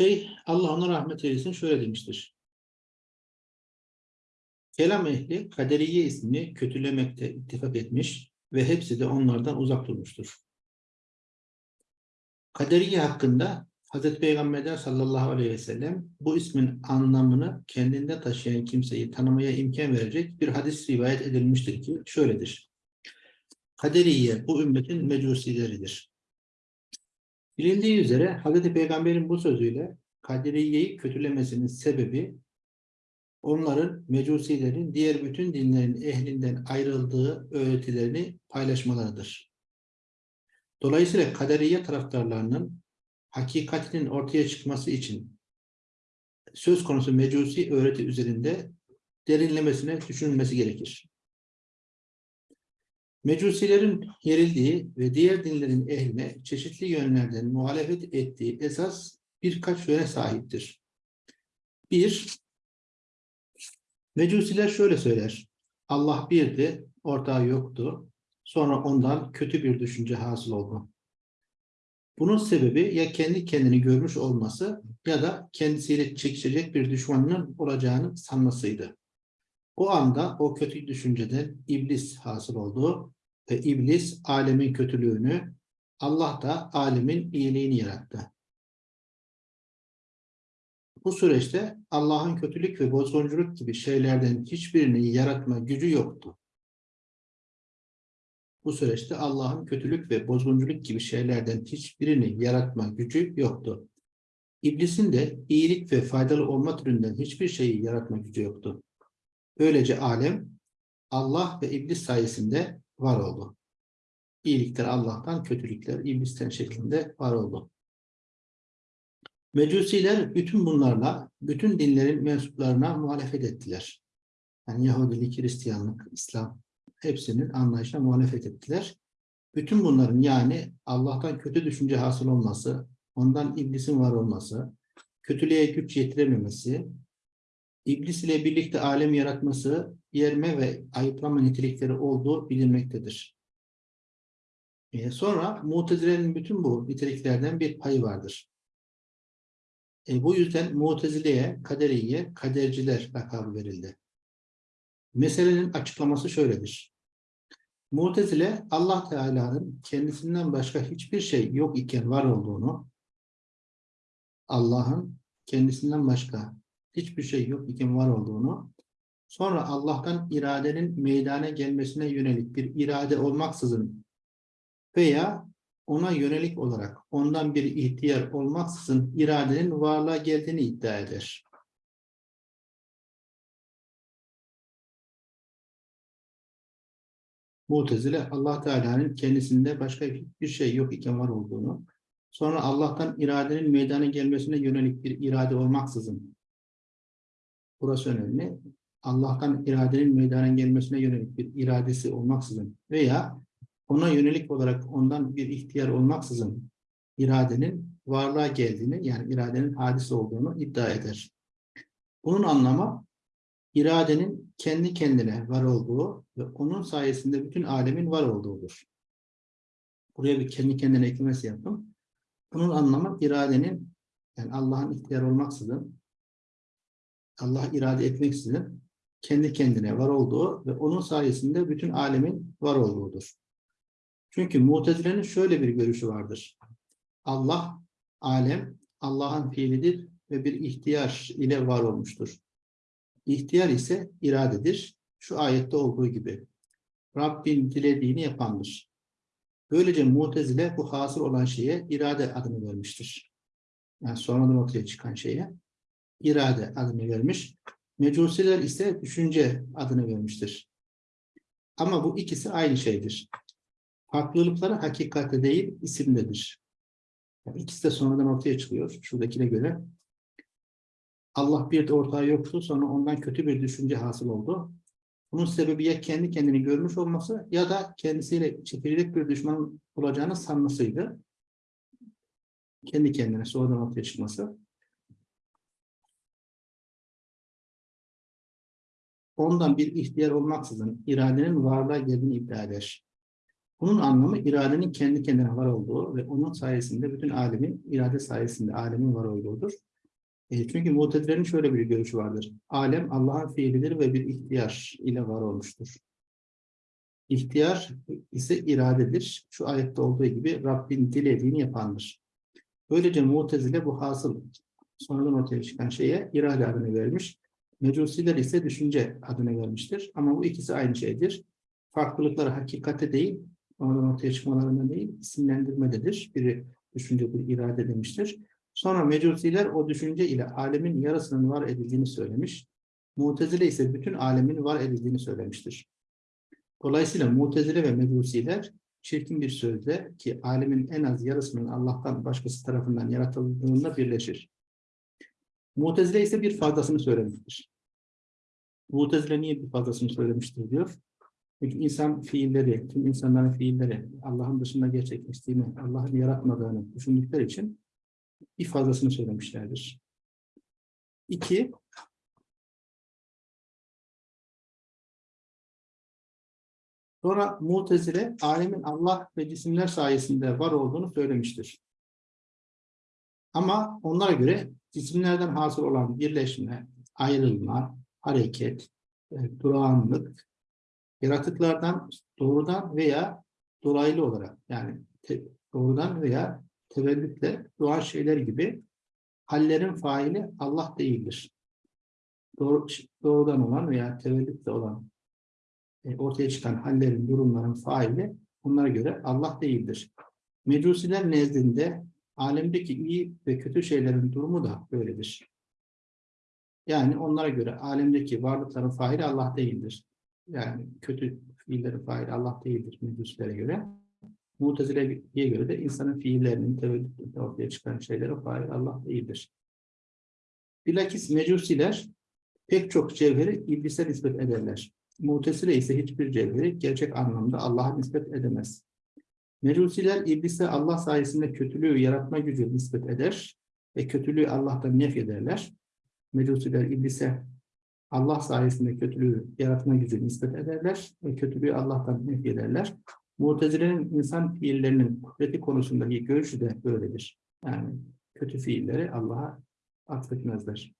Şey Allah ona rahmet eylesin şöyle demiştir. Kelam ehli kaderiye ismini kötülemekte ittifak etmiş ve hepsi de onlardan uzak durmuştur. Kaderiye hakkında Hazreti Peygamber'den sallallahu aleyhi ve sellem bu ismin anlamını kendinde taşıyan kimseyi tanımaya imkan verecek bir hadis rivayet edilmiştir ki şöyledir. Kaderiye bu ümmetin mecusileridir. Bilindiği üzere Hazreti Peygamber'in bu sözüyle Kaderiye'yi kötülemesinin sebebi onların mecusilerin diğer bütün dinlerin ehlinden ayrıldığı öğretilerini paylaşmalarıdır. Dolayısıyla kaderiye taraftarlarının hakikatinin ortaya çıkması için söz konusu mecusi öğreti üzerinde derinlemesine düşünülmesi gerekir. Mecusilerin yerildiği ve diğer dinlerin ehline çeşitli yönlerden muhalefet ettiği esas birkaç yöne sahiptir. Bir, Mecusiler şöyle söyler. Allah birdi, ortağı yoktu. Sonra ondan kötü bir düşünce hasıl oldu. Bunun sebebi ya kendi kendini görmüş olması ya da kendisiyle çekişecek bir düşmanının olacağını sanmasıydı. O anda o kötü düşünceden iblis hasıl oldu ve iblis alemin kötülüğünü, Allah da alemin iyiliğini yarattı. Bu süreçte Allah'ın kötülük ve bozgunculuk gibi şeylerden hiçbirini yaratma gücü yoktu. Bu süreçte Allah'ın kötülük ve bozgunculuk gibi şeylerden hiçbirini yaratma gücü yoktu. İblisin de iyilik ve faydalı olma türünden hiçbir şeyi yaratma gücü yoktu. Böylece alem Allah ve iblis sayesinde var oldu. İyilikler Allah'tan, kötülükler iblisten şeklinde var oldu. Mecusiler bütün bunlarla, bütün dinlerin mensuplarına muhalefet ettiler. Yani Yahudilik, Hristiyanlık, İslam hepsinin anlayışına muhalefet ettiler. Bütün bunların yani Allah'tan kötü düşünce hasıl olması, ondan iblisin var olması, kötülüğe güç yetirememesi, iblis ile birlikte alem yaratması, yerme ve ayıplama nitelikleri olduğu bilinmektedir. Ee, sonra Mutezile'nin bütün bu niteliklerden bir payı vardır. E, bu yüzden Mutezile'ye, Kaderiye, Kaderciler lakabı verildi. Meselenin açıklaması şöyledir. Mutezile Allah Teala'nın kendisinden başka hiçbir şey yok iken var olduğunu, Allah'ın kendisinden başka hiçbir şey yok iken var olduğunu, sonra Allah'tan iradenin meydana gelmesine yönelik bir irade olmaksızın veya ona yönelik olarak ondan bir ihtiyar olmaksızın iradenin varlığa geldiğini iddia eder. Mutezile Allah Teala'nın kendisinde başka bir şey yok iken var olduğunu, sonra Allah'tan iradenin meydana gelmesine yönelik bir irade olmaksızın, burası önemli, Allah'tan iradenin meydana gelmesine yönelik bir iradesi olmaksızın veya ona yönelik olarak ondan bir ihtiyar olmaksızın iradenin varlığa geldiğini, yani iradenin hadis olduğunu iddia eder. Bunun anlamı iradenin kendi kendine var olduğu ve onun sayesinde bütün alemin var olduğudur. Buraya bir kendi kendine eklemesi yaptım. Bunun anlamı iradenin yani Allah'ın ihtiyar olmaksızın Allah irade etmeksizin kendi kendine var olduğu ve onun sayesinde bütün alemin var olduğudur. Çünkü Mutezile'nin şöyle bir görüşü vardır. Allah, alem, Allah'ın fiilidir ve bir ihtiyar ile var olmuştur. İhtiyar ise iradedir. Şu ayette olduğu gibi. Rabbin dilediğini yapandır. Böylece Mutezile bu hasıl olan şeye irade adını vermiştir. Yani sonradan ortaya çıkan şeye irade adını vermiş. Mecusiler ise düşünce adını vermiştir. Ama bu ikisi aynı şeydir. Farklılıkları hakikatte değil, isimdedir. Yani ikisi de sonradan ortaya çıkıyor. Şuradakine göre Allah bir de ortağı yoktu. Sonra ondan kötü bir düşünce hasıl oldu. Bunun sebebi ya kendi kendini görmüş olması ya da kendisiyle çekilecek bir düşman olacağını sanmasıydı. Kendi kendine sonradan ortaya çıkması. Ondan bir ihtiyar olmaksızın iradenin varlığa geldiğini iddia eder. Bunun anlamı iradenin kendi kendine var olduğu ve onun sayesinde bütün alemin irade sayesinde alemin var olduğudur. E, çünkü Mutezile'nin şöyle bir görüşü vardır. Alem Allah'ın fiilidir ve bir ihtiyar ile var olmuştur. İhtiyar ise iradedir. Şu ayette olduğu gibi Rabbin dilediğini yapandır. Böylece Mutezile bu hasıl sonradan ortaya çıkan şeye irade adını vermiş. Mecusiler ise düşünce adını vermiştir. Ama bu ikisi aynı şeydir. Farklılıkları hakikate değil, sonradan ortaya çıkmalarına değil, isimlendirmededir. Biri düşünce, bir irade demiştir. Sonra Mecusiler o düşünce ile alemin yarısının var edildiğini söylemiş. Mutezile ise bütün alemin var edildiğini söylemiştir. Dolayısıyla Mutezile ve Mecusiler çirkin bir sözle ki alemin en az yarısının Allah'tan başkası tarafından yaratıldığında birleşir. Mutezile ise bir fazlasını söylemiştir. Mutezile niye bir fazlasını söylemiştir diyor. Çünkü insan fiilleri, tüm insanların fiilleri Allah'ın dışında gerçekleştiğini, Allah'ın yaratmadığını düşündükleri için bir fazlasını söylemişlerdir. İki, sonra Mutezile alemin Allah ve cisimler sayesinde var olduğunu söylemiştir. Ama onlara göre cisimlerden hasıl olan birleşme, ayrılma, hareket, e, durağanlık, yaratıklardan doğrudan veya dolaylı olarak yani doğrudan veya tevellütle doğan şeyler gibi hallerin faili Allah değildir. Doğru, doğrudan olan veya tevellütle olan e, ortaya çıkan hallerin, durumların faili onlara göre Allah değildir. Mecusiler nezdinde alemdeki iyi ve kötü şeylerin durumu da böyledir. Yani onlara göre alemdeki varlıkların faili Allah değildir. Yani kötü fiillerin faili Allah değildir mecusilere göre. Mutezile'ye göre de insanın fiillerinin tevellütünde ortaya çıkan şeylere fail Allah değildir. Bilakis mecusiler pek çok cevheri iblise nispet ederler. Mutezile ise hiçbir cevheri gerçek anlamda Allah'a nispet edemez. Mecusiler iblise Allah sayesinde kötülüğü yaratma gücü nispet eder ve kötülüğü Allah'tan nef ederler. Mecusiler iblise Allah sayesinde kötülüğü yaratma gücü nispet ederler ve kötülüğü Allah'tan nef ederler. Mutezile'nin insan fiillerinin kudreti konusundaki görüşü de böyledir. Yani kötü fiilleri Allah'a atfetmezler.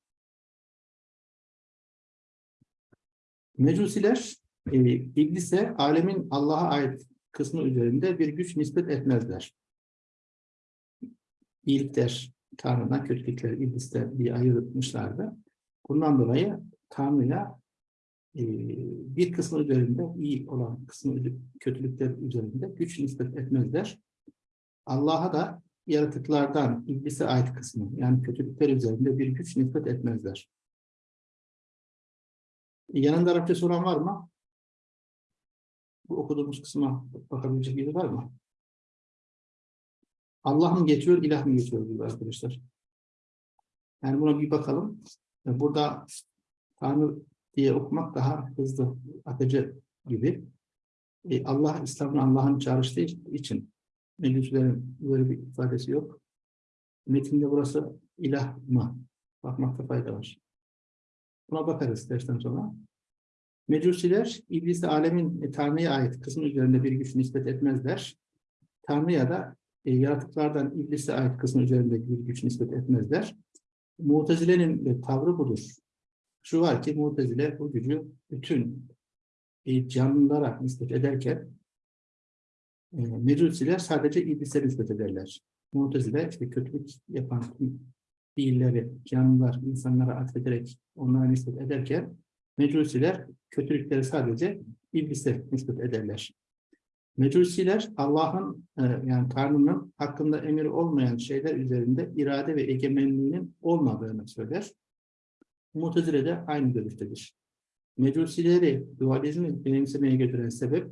Mecusiler e, iblise alemin Allah'a ait kısmı üzerinde bir güç nispet etmezler. İyilikler Tanrı'dan, kötülükler ibliste bir ayırmışlardı. Bundan dolayı Tanrı'ya e, bir kısmı üzerinde iyi olan kısmı kötülükler üzerinde güç nispet etmezler. Allah'a da yaratıklardan iblise ait kısmı yani kötülükler üzerinde bir güç nispet etmezler. Yanında Arapça olan var mı? Bu okuduğumuz kısma bakabilecek biri var mı? Allah mı geçiyor, ilah mı geçiyor diyor arkadaşlar. Yani buna bir bakalım. Burada Tanrı diye okumak daha hızlı, akıcı gibi. E, Allah, İslam'ın Allah'ın çağrıştığı için Meclislerin böyle bir ifadesi yok. Metinde burası ilah mı? Bakmakta fayda var. Buna bakarız dersten sonra. Mecusiler, iblisi alemin e, Tanrı'ya ait kısmı üzerinde bir güç nispet etmezler. Tanrı'ya da e, yaratıklardan iblise ait kısmı üzerinde bir güç nispet etmezler. Mutezile'nin de tavrı budur. Şu var ki Mu'tezile bu gücü bütün e, canlılara nispet ederken e, Mecusiler sadece iblise nispet ederler. Mu'tezile işte kötülük yapan fiilleri canlılar, insanlara atfederek onlara nispet ederken Mecusiler kötülükleri sadece iblise nispet ederler. Mecusiler Allah'ın e, yani Tanrı'nın hakkında emir olmayan şeyler üzerinde irade ve egemenliğinin olmadığını söyler. Mutezile de aynı görüştedir. Mecusileri dualizmi benimsemeye götüren sebep,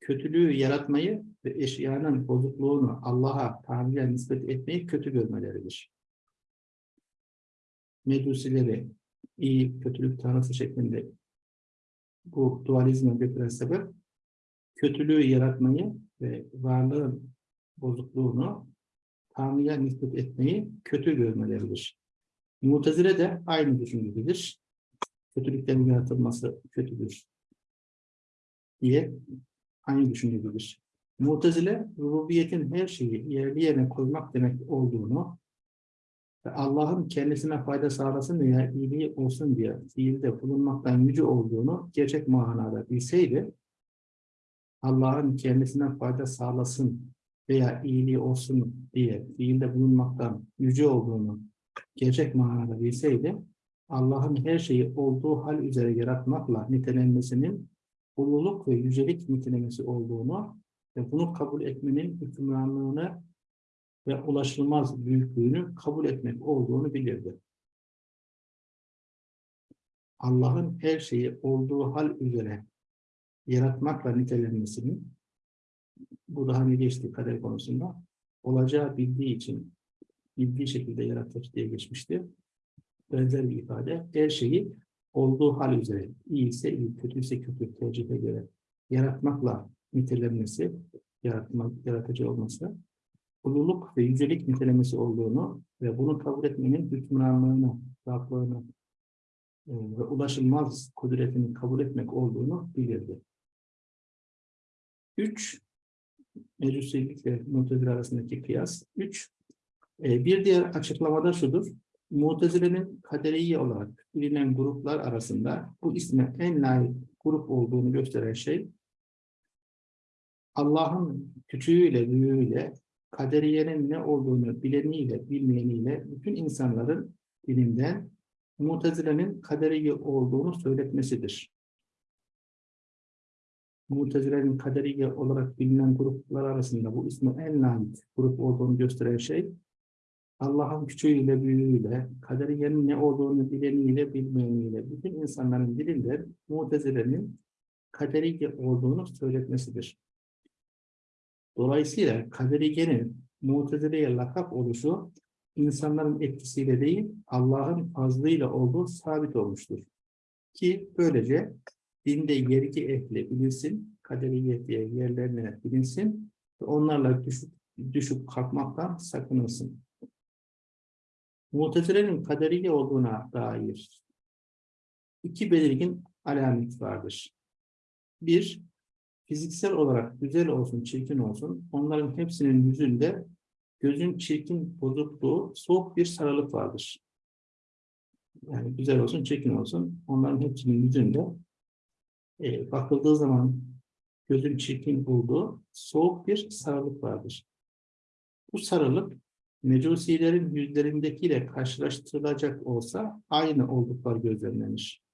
kötülüğü yaratmayı ve eşyanın bozukluğunu Allah'a, Tanrı'ya nispet etmeyi kötü görmeleridir. Mecusileri iyi, kötülük tanrısı şeklinde bu dualizme götüren sebep, kötülüğü yaratmayı ve varlığın bozukluğunu Tanrı'ya nispet etmeyi kötü görmeleridir. Mutezile de aynı düşüncededir. Kötülüklerin yaratılması kötüdür diye aynı düşüncededir. Mutezile, rububiyetin her şeyi yerli yerine koymak demek olduğunu, ve Allah'ın kendisine fayda sağlasın veya iyiliği olsun diye fiilde bulunmaktan yüce olduğunu gerçek manada bilseydi, Allah'ın kendisine fayda sağlasın veya iyiliği olsun diye fiilde bulunmaktan yüce olduğunu gerçek manada bilseydi, Allah'ın her şeyi olduğu hal üzere yaratmakla nitelenmesinin ululuk ve yücelik nitelemesi olduğunu ve bunu kabul etmenin hükümranlığını ve ulaşılmaz büyüklüğünü kabul etmek olduğunu bilirdi. Allah'ın her şeyi olduğu hal üzere yaratmakla nitelenmesinin bu daha hani geçti kader konusunda olacağı bildiği için bildiği şekilde yaratır diye geçmişti. Benzer bir ifade. Her şeyi olduğu hal üzere iyi ise iyi, kötü ise kötü tercihe göre yaratmakla nitelenmesi, yaratmak, yaratıcı olması, ululuk ve yücelik nitelemesi olduğunu ve bunu kabul etmenin hükümranlığını, rahatlığını e, ve ulaşılmaz kudretini kabul etmek olduğunu bilirdi. Üç, Mecusilik ve Mutezile arasındaki kıyas. Üç, e, bir diğer açıklamada şudur. Mutezile'nin kaderiye olarak bilinen gruplar arasında bu isme en layık grup olduğunu gösteren şey Allah'ın küçüğüyle, büyüğüyle, kaderiyenin ne olduğunu bileniyle, bilmeyeniyle bütün insanların dilinden Mutezile'nin kaderiye olduğunu söyletmesidir. Mutezile'nin kaderiye olarak bilinen gruplar arasında bu ismi en layık grup olduğunu gösteren şey Allah'ın küçüğüyle, büyüğüyle, kaderiyenin ne olduğunu bileniyle, bilmeyeniyle, bütün insanların dilinden Mutezile'nin kaderiye olduğunu söyletmesidir. Dolayısıyla kaderiyenin Mutezile'ye lakap oluşu insanların etkisiyle değil, Allah'ın fazlıyla olduğu sabit olmuştur. Ki böylece dinde yergi ehli bilinsin, kaderiye diye yerlerine bilinsin ve onlarla düşüp, düşüp kalkmaktan sakınılsın. Mutezile'nin kaderiye olduğuna dair iki belirgin alamet vardır. Bir, fiziksel olarak güzel olsun, çirkin olsun, onların hepsinin yüzünde gözün çirkin bozukluğu, soğuk bir sarılık vardır. Yani güzel olsun, çirkin olsun, onların hepsinin yüzünde e, bakıldığı zaman gözün çirkin bulduğu soğuk bir sarılık vardır. Bu sarılık mecusilerin yüzlerindekiyle karşılaştırılacak olsa aynı oldukları gözlemlenir.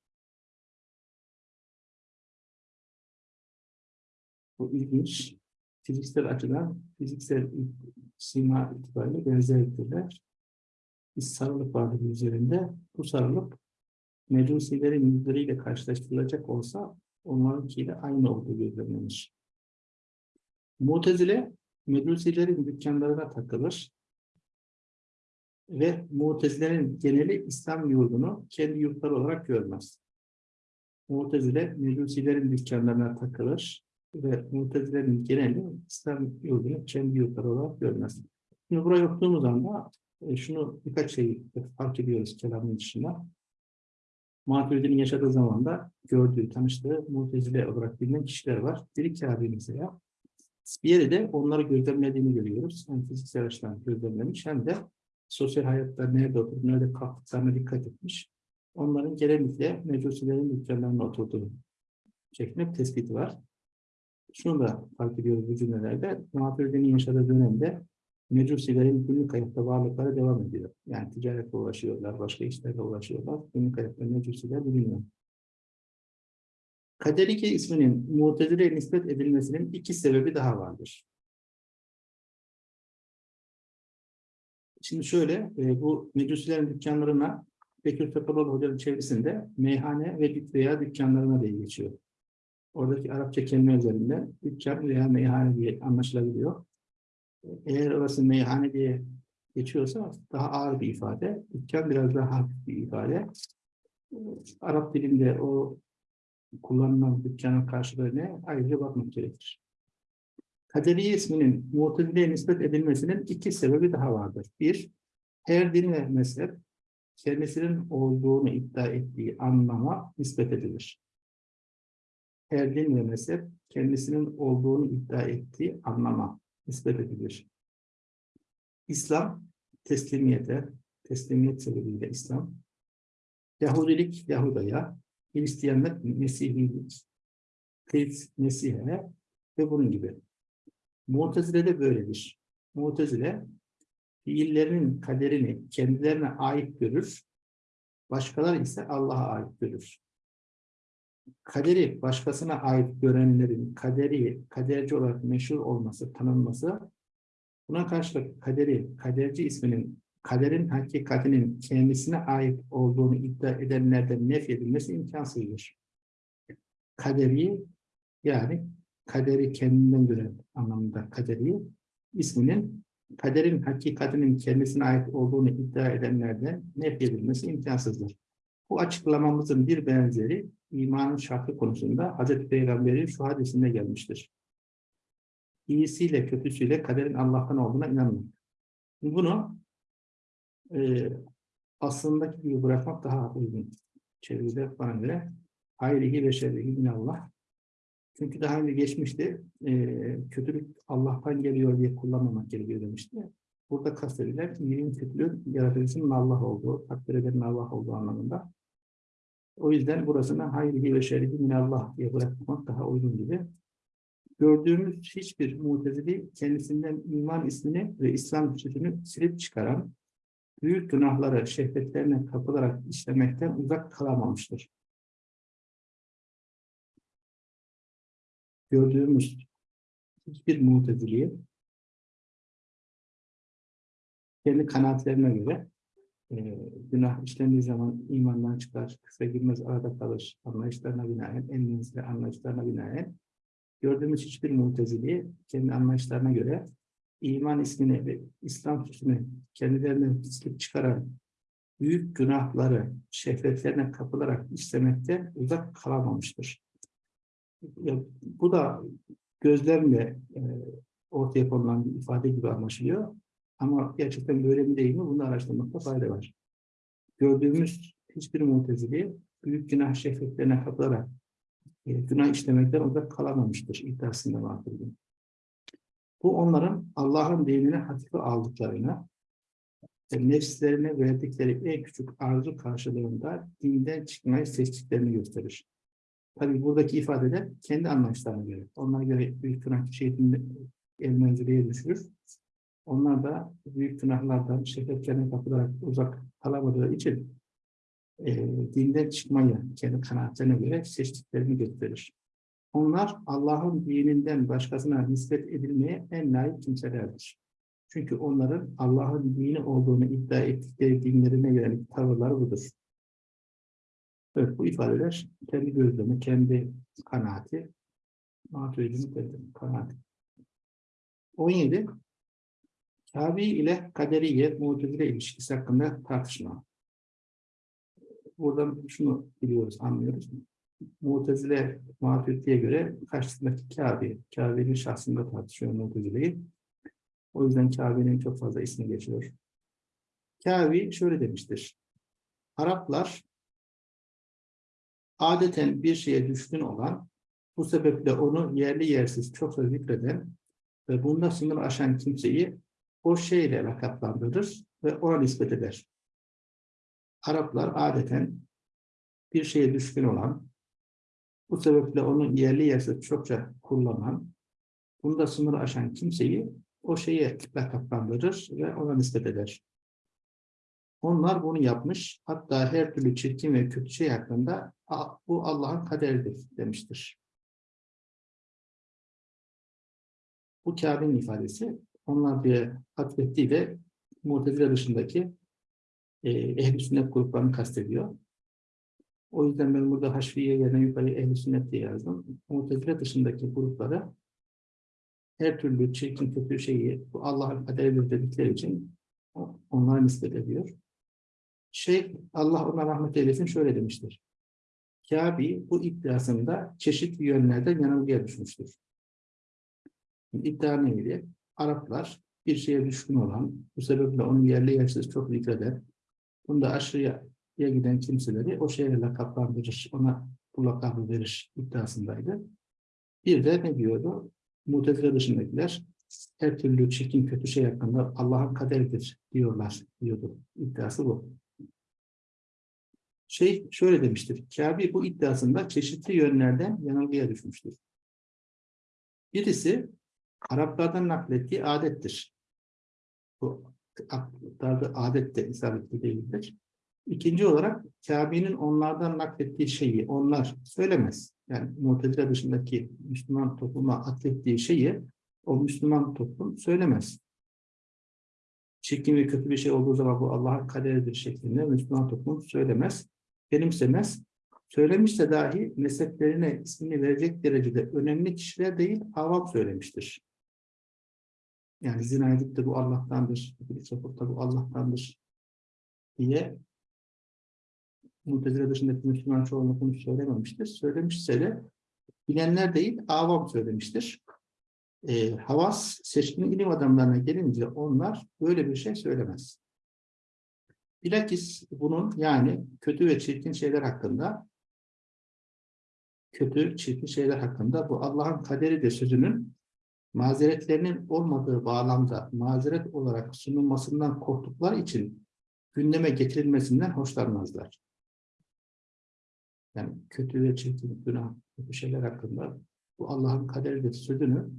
Bu ilginç. Fiziksel açıdan, fiziksel sima itibariyle benzerliktirler. Bir sarılık vardır üzerinde. Bu sarılık mecusilerin yüzleriyle karşılaştırılacak olsa onlarınkiyle aynı olduğu gözlemlenir. Mutezile, mecusilerin dükkanlarına takılır ve Mutezile'nin geneli İslam yurdunu kendi yurtları olarak görmez. Mutezile, Mecusilerin dükkanlarına takılır ve Mutezile'nin geneli İslam yurdunu kendi yurtları olarak görmez. Şimdi buraya okuduğumuz anda e, şunu birkaç şey fark ediyoruz kelamın dışında. Maturidi'nin yaşadığı zamanda gördüğü, tanıştığı Mutezile olarak bilinen kişiler var. Biri Kâbi mesela. Bir yere de onları gözlemlediğini görüyoruz. Hem fiziksel açıdan gözlemlemiş hem de sosyal hayatta nerede oturup nerede kalktıklarına dikkat etmiş. Onların genellikle mecusilerin dükkanlarına oturduğu şeklinde tespiti var. Şunu da fark ediyoruz bu cümlelerde. Maturidi'nin yaşadığı dönemde mecusilerin günlük hayatta varlıkları devam ediyor. Yani ticaretle uğraşıyorlar, başka işlerle uğraşıyorlar. Günlük hayatta mecusiler biliniyor. Kaderike isminin Mutezile'ye nispet edilmesinin iki sebebi daha vardır. Şimdi şöyle, e, bu mecusilerin dükkanlarına Bekir Topaloğlu Hoca'nın çevresinde meyhane ve veya dükkanlarına diye geçiyor. Oradaki Arapça kelime üzerinde dükkan veya meyhane diye anlaşılabiliyor. Eğer orası meyhane diye geçiyorsa daha ağır bir ifade. Dükkan biraz daha hafif bir ifade. Arap dilinde o kullanılan dükkanın karşılığı ne? Ayrıca bakmak gerekir. Kaderiye isminin Mu'tezile'ye nispet edilmesinin iki sebebi daha vardır. Bir, her din ve mezhep kendisinin olduğunu iddia ettiği anlama nispet edilir. Her din ve mezhep kendisinin olduğunu iddia ettiği anlama nispet edilir. İslam teslimiyete, teslimiyet sebebiyle İslam, Yahudilik Yahuda'ya, Hristiyanlık Mesihilik, Krist Mesih'e ve bunun gibi. Mu'tezile de böyledir. Mu'tezile fiillerinin kaderini kendilerine ait görür, başkaları ise Allah'a ait görür. Kaderi başkasına ait görenlerin kaderi, kaderci olarak meşhur olması, tanınması, buna karşılık kaderi, kaderci isminin kaderin hakikatinin kendisine ait olduğunu iddia edenlerden nef edilmesi imkansızdır. Kaderi yani kaderi kendinden gören anlamında kaderi isminin kaderin hakikatinin kendisine ait olduğunu iddia edenlerden nef edilmesi imkansızdır. Bu açıklamamızın bir benzeri imanın şartı konusunda Hazreti Peygamber'in şu hadisinde gelmiştir. İyisiyle kötüsüyle kaderin Allah'tan olduğuna inanmak. Bunu e, aslındaki gibi bırakmak daha uygun. Çeviride bana göre hayrihi ve şerrihi minallah. Çünkü daha önce geçmişti, e, kötülük Allah'tan geliyor diye kullanmamak gerekiyor demişti. Burada kastedilen iyiliğin kötülüğün yaratıcısının Allah olduğu, takdir edenin Allah olduğu anlamında. O yüzden burasına hayrihi ve şerrihi minallah diye bırakmak daha uygun gibi. Gördüğümüz hiçbir mutezili kendisinden iman ismini ve İslam sözünü silip çıkaran, büyük günahları şehvetlerine kapılarak işlemekten uzak kalamamıştır. Gördüğümüz hiçbir muteziliği kendi kanaatlerine göre e, günah işlendiği zaman imandan çıkar, kısa girmez arada kalır anlayışlarına binaen, en menzili anlayışlarına binaen gördüğümüz hiçbir muteziliği kendi anlayışlarına göre iman ismini ve İslam süsünü kendilerine silip çıkaran büyük günahları şehvetlerine kapılarak işlemekte uzak kalamamıştır. Ya, bu da gözlemle e, ortaya konulan bir ifade gibi anlaşılıyor. Ama gerçekten böyle mi değil mi bunu araştırmakta fayda var. Gördüğümüz hiçbir mutezili büyük günah şehvetlerine kapılarak e, günah işlemekten uzak kalamamıştır iddiasında vardır. Bu onların Allah'ın dinini hafife aldıklarını, e, nefslerine verdikleri en küçük arzu karşılığında dinden çıkmayı seçtiklerini gösterir. Tabi buradaki ifadeler kendi anlayışlarına göre. Onlara göre büyük günah şeyini el menziliye düşürür. Onlar da büyük günahlardan, şehvetlerine kapılarak uzak kalamadığı için e, dinden çıkmayı kendi kanaatlerine göre seçtiklerini gösterir. Onlar Allah'ın dininden başkasına nispet edilmeye en layık kimselerdir. Çünkü onların Allah'ın dini olduğunu iddia ettikleri dinlerine yönelik tavırları budur. Evet, bu ifadeler kendi gözlemi, kendi kanaati, Maturidi'nin kanaati. 17. Kabi ile kaderiye, mutezile ilişkisi hakkında tartışma. Buradan şunu biliyoruz, anlıyoruz. Mu'tezile Maturidi'ye göre karşısındaki Kabe, Kabe'nin şahsında tartışıyor Mu'tezile'yi. O yüzden Kabe'nin çok fazla ismi geçiyor. Kabe şöyle demiştir. Araplar adeten bir şeye düşkün olan, bu sebeple onu yerli yersiz çokça zikreden ve bunda sınır aşan kimseyi o şeyle lakaplandırır ve ona nispet eder. Araplar adeten bir şeye düşkün olan, bu sebeple onu yerli yersiz çokça kullanan, bunda sınır aşan kimseyi o şeye lakaplandırır ve ona nispet eder. Onlar bunu yapmış, hatta her türlü çirkin ve kötü şey hakkında bu Allah'ın kaderidir demiştir. Bu Kabe'nin ifadesi, onlar bir atfettiği de Mu'tezile dışındaki e, ehl-i sünnet gruplarını kastediyor. O yüzden ben burada Haşfiye yerine yukarı ehl sünnet diye yazdım. Mu'tezile dışındaki gruplara her türlü çirkin kötü şeyi bu Allah'ın kaderidir dedikleri için onlara nispet ediyor. Şeyh Allah ona rahmet eylesin şöyle demiştir. Kabi bu iddiasında çeşitli yönlerden yanılgıya düşmüştür. İddia neydi? Araplar bir şeye düşkün olan, bu sebeple onun yerli yersiz çok zikreder. Bunda aşırıya giden kimseleri o şeyle lakaplandırır, ona bu lakabı verir iddiasındaydı. Bir de ne diyordu? Mutezile dışındakiler her türlü çirkin kötü şey hakkında Allah'ın kaderidir diyorlar diyordu. İddiası bu. Şey şöyle demiştir. Kabe bu iddiasında çeşitli yönlerden yanılgıya düşmüştür. Birisi Araplardan naklettiği adettir. Bu aktarda adet de isabetli değildir. İkinci olarak Kabe'nin onlardan naklettiği şeyi onlar söylemez. Yani Mu'tezile dışındaki Müslüman topluma atfettiği şeyi o Müslüman toplum söylemez. Çirkin ve kötü bir şey olduğu zaman bu Allah'ın kaderidir şeklinde Müslüman toplum söylemez, benimsemez. Söylemişse dahi mezheplerine ismini verecek derecede önemli kişiler değil, avam söylemiştir. Yani zina edip de bu Allah'tandır, bir sapık da bu Allah'tandır diye Mu'tezile dışındaki Müslüman çoğunluk bunu söylememiştir. Söylemişse de bilenler değil, avam söylemiştir. E, havas seçkin ilim adamlarına gelince onlar böyle bir şey söylemez. Bilakis bunun yani kötü ve çirkin şeyler hakkında kötü, çirkin şeyler hakkında bu Allah'ın kaderi de sözünün mazeretlerinin olmadığı bağlamda mazeret olarak sunulmasından korktukları için gündeme getirilmesinden hoşlanmazlar. Yani kötü ve çirkin, günah, kötü şeyler hakkında bu Allah'ın kaderidir sözünü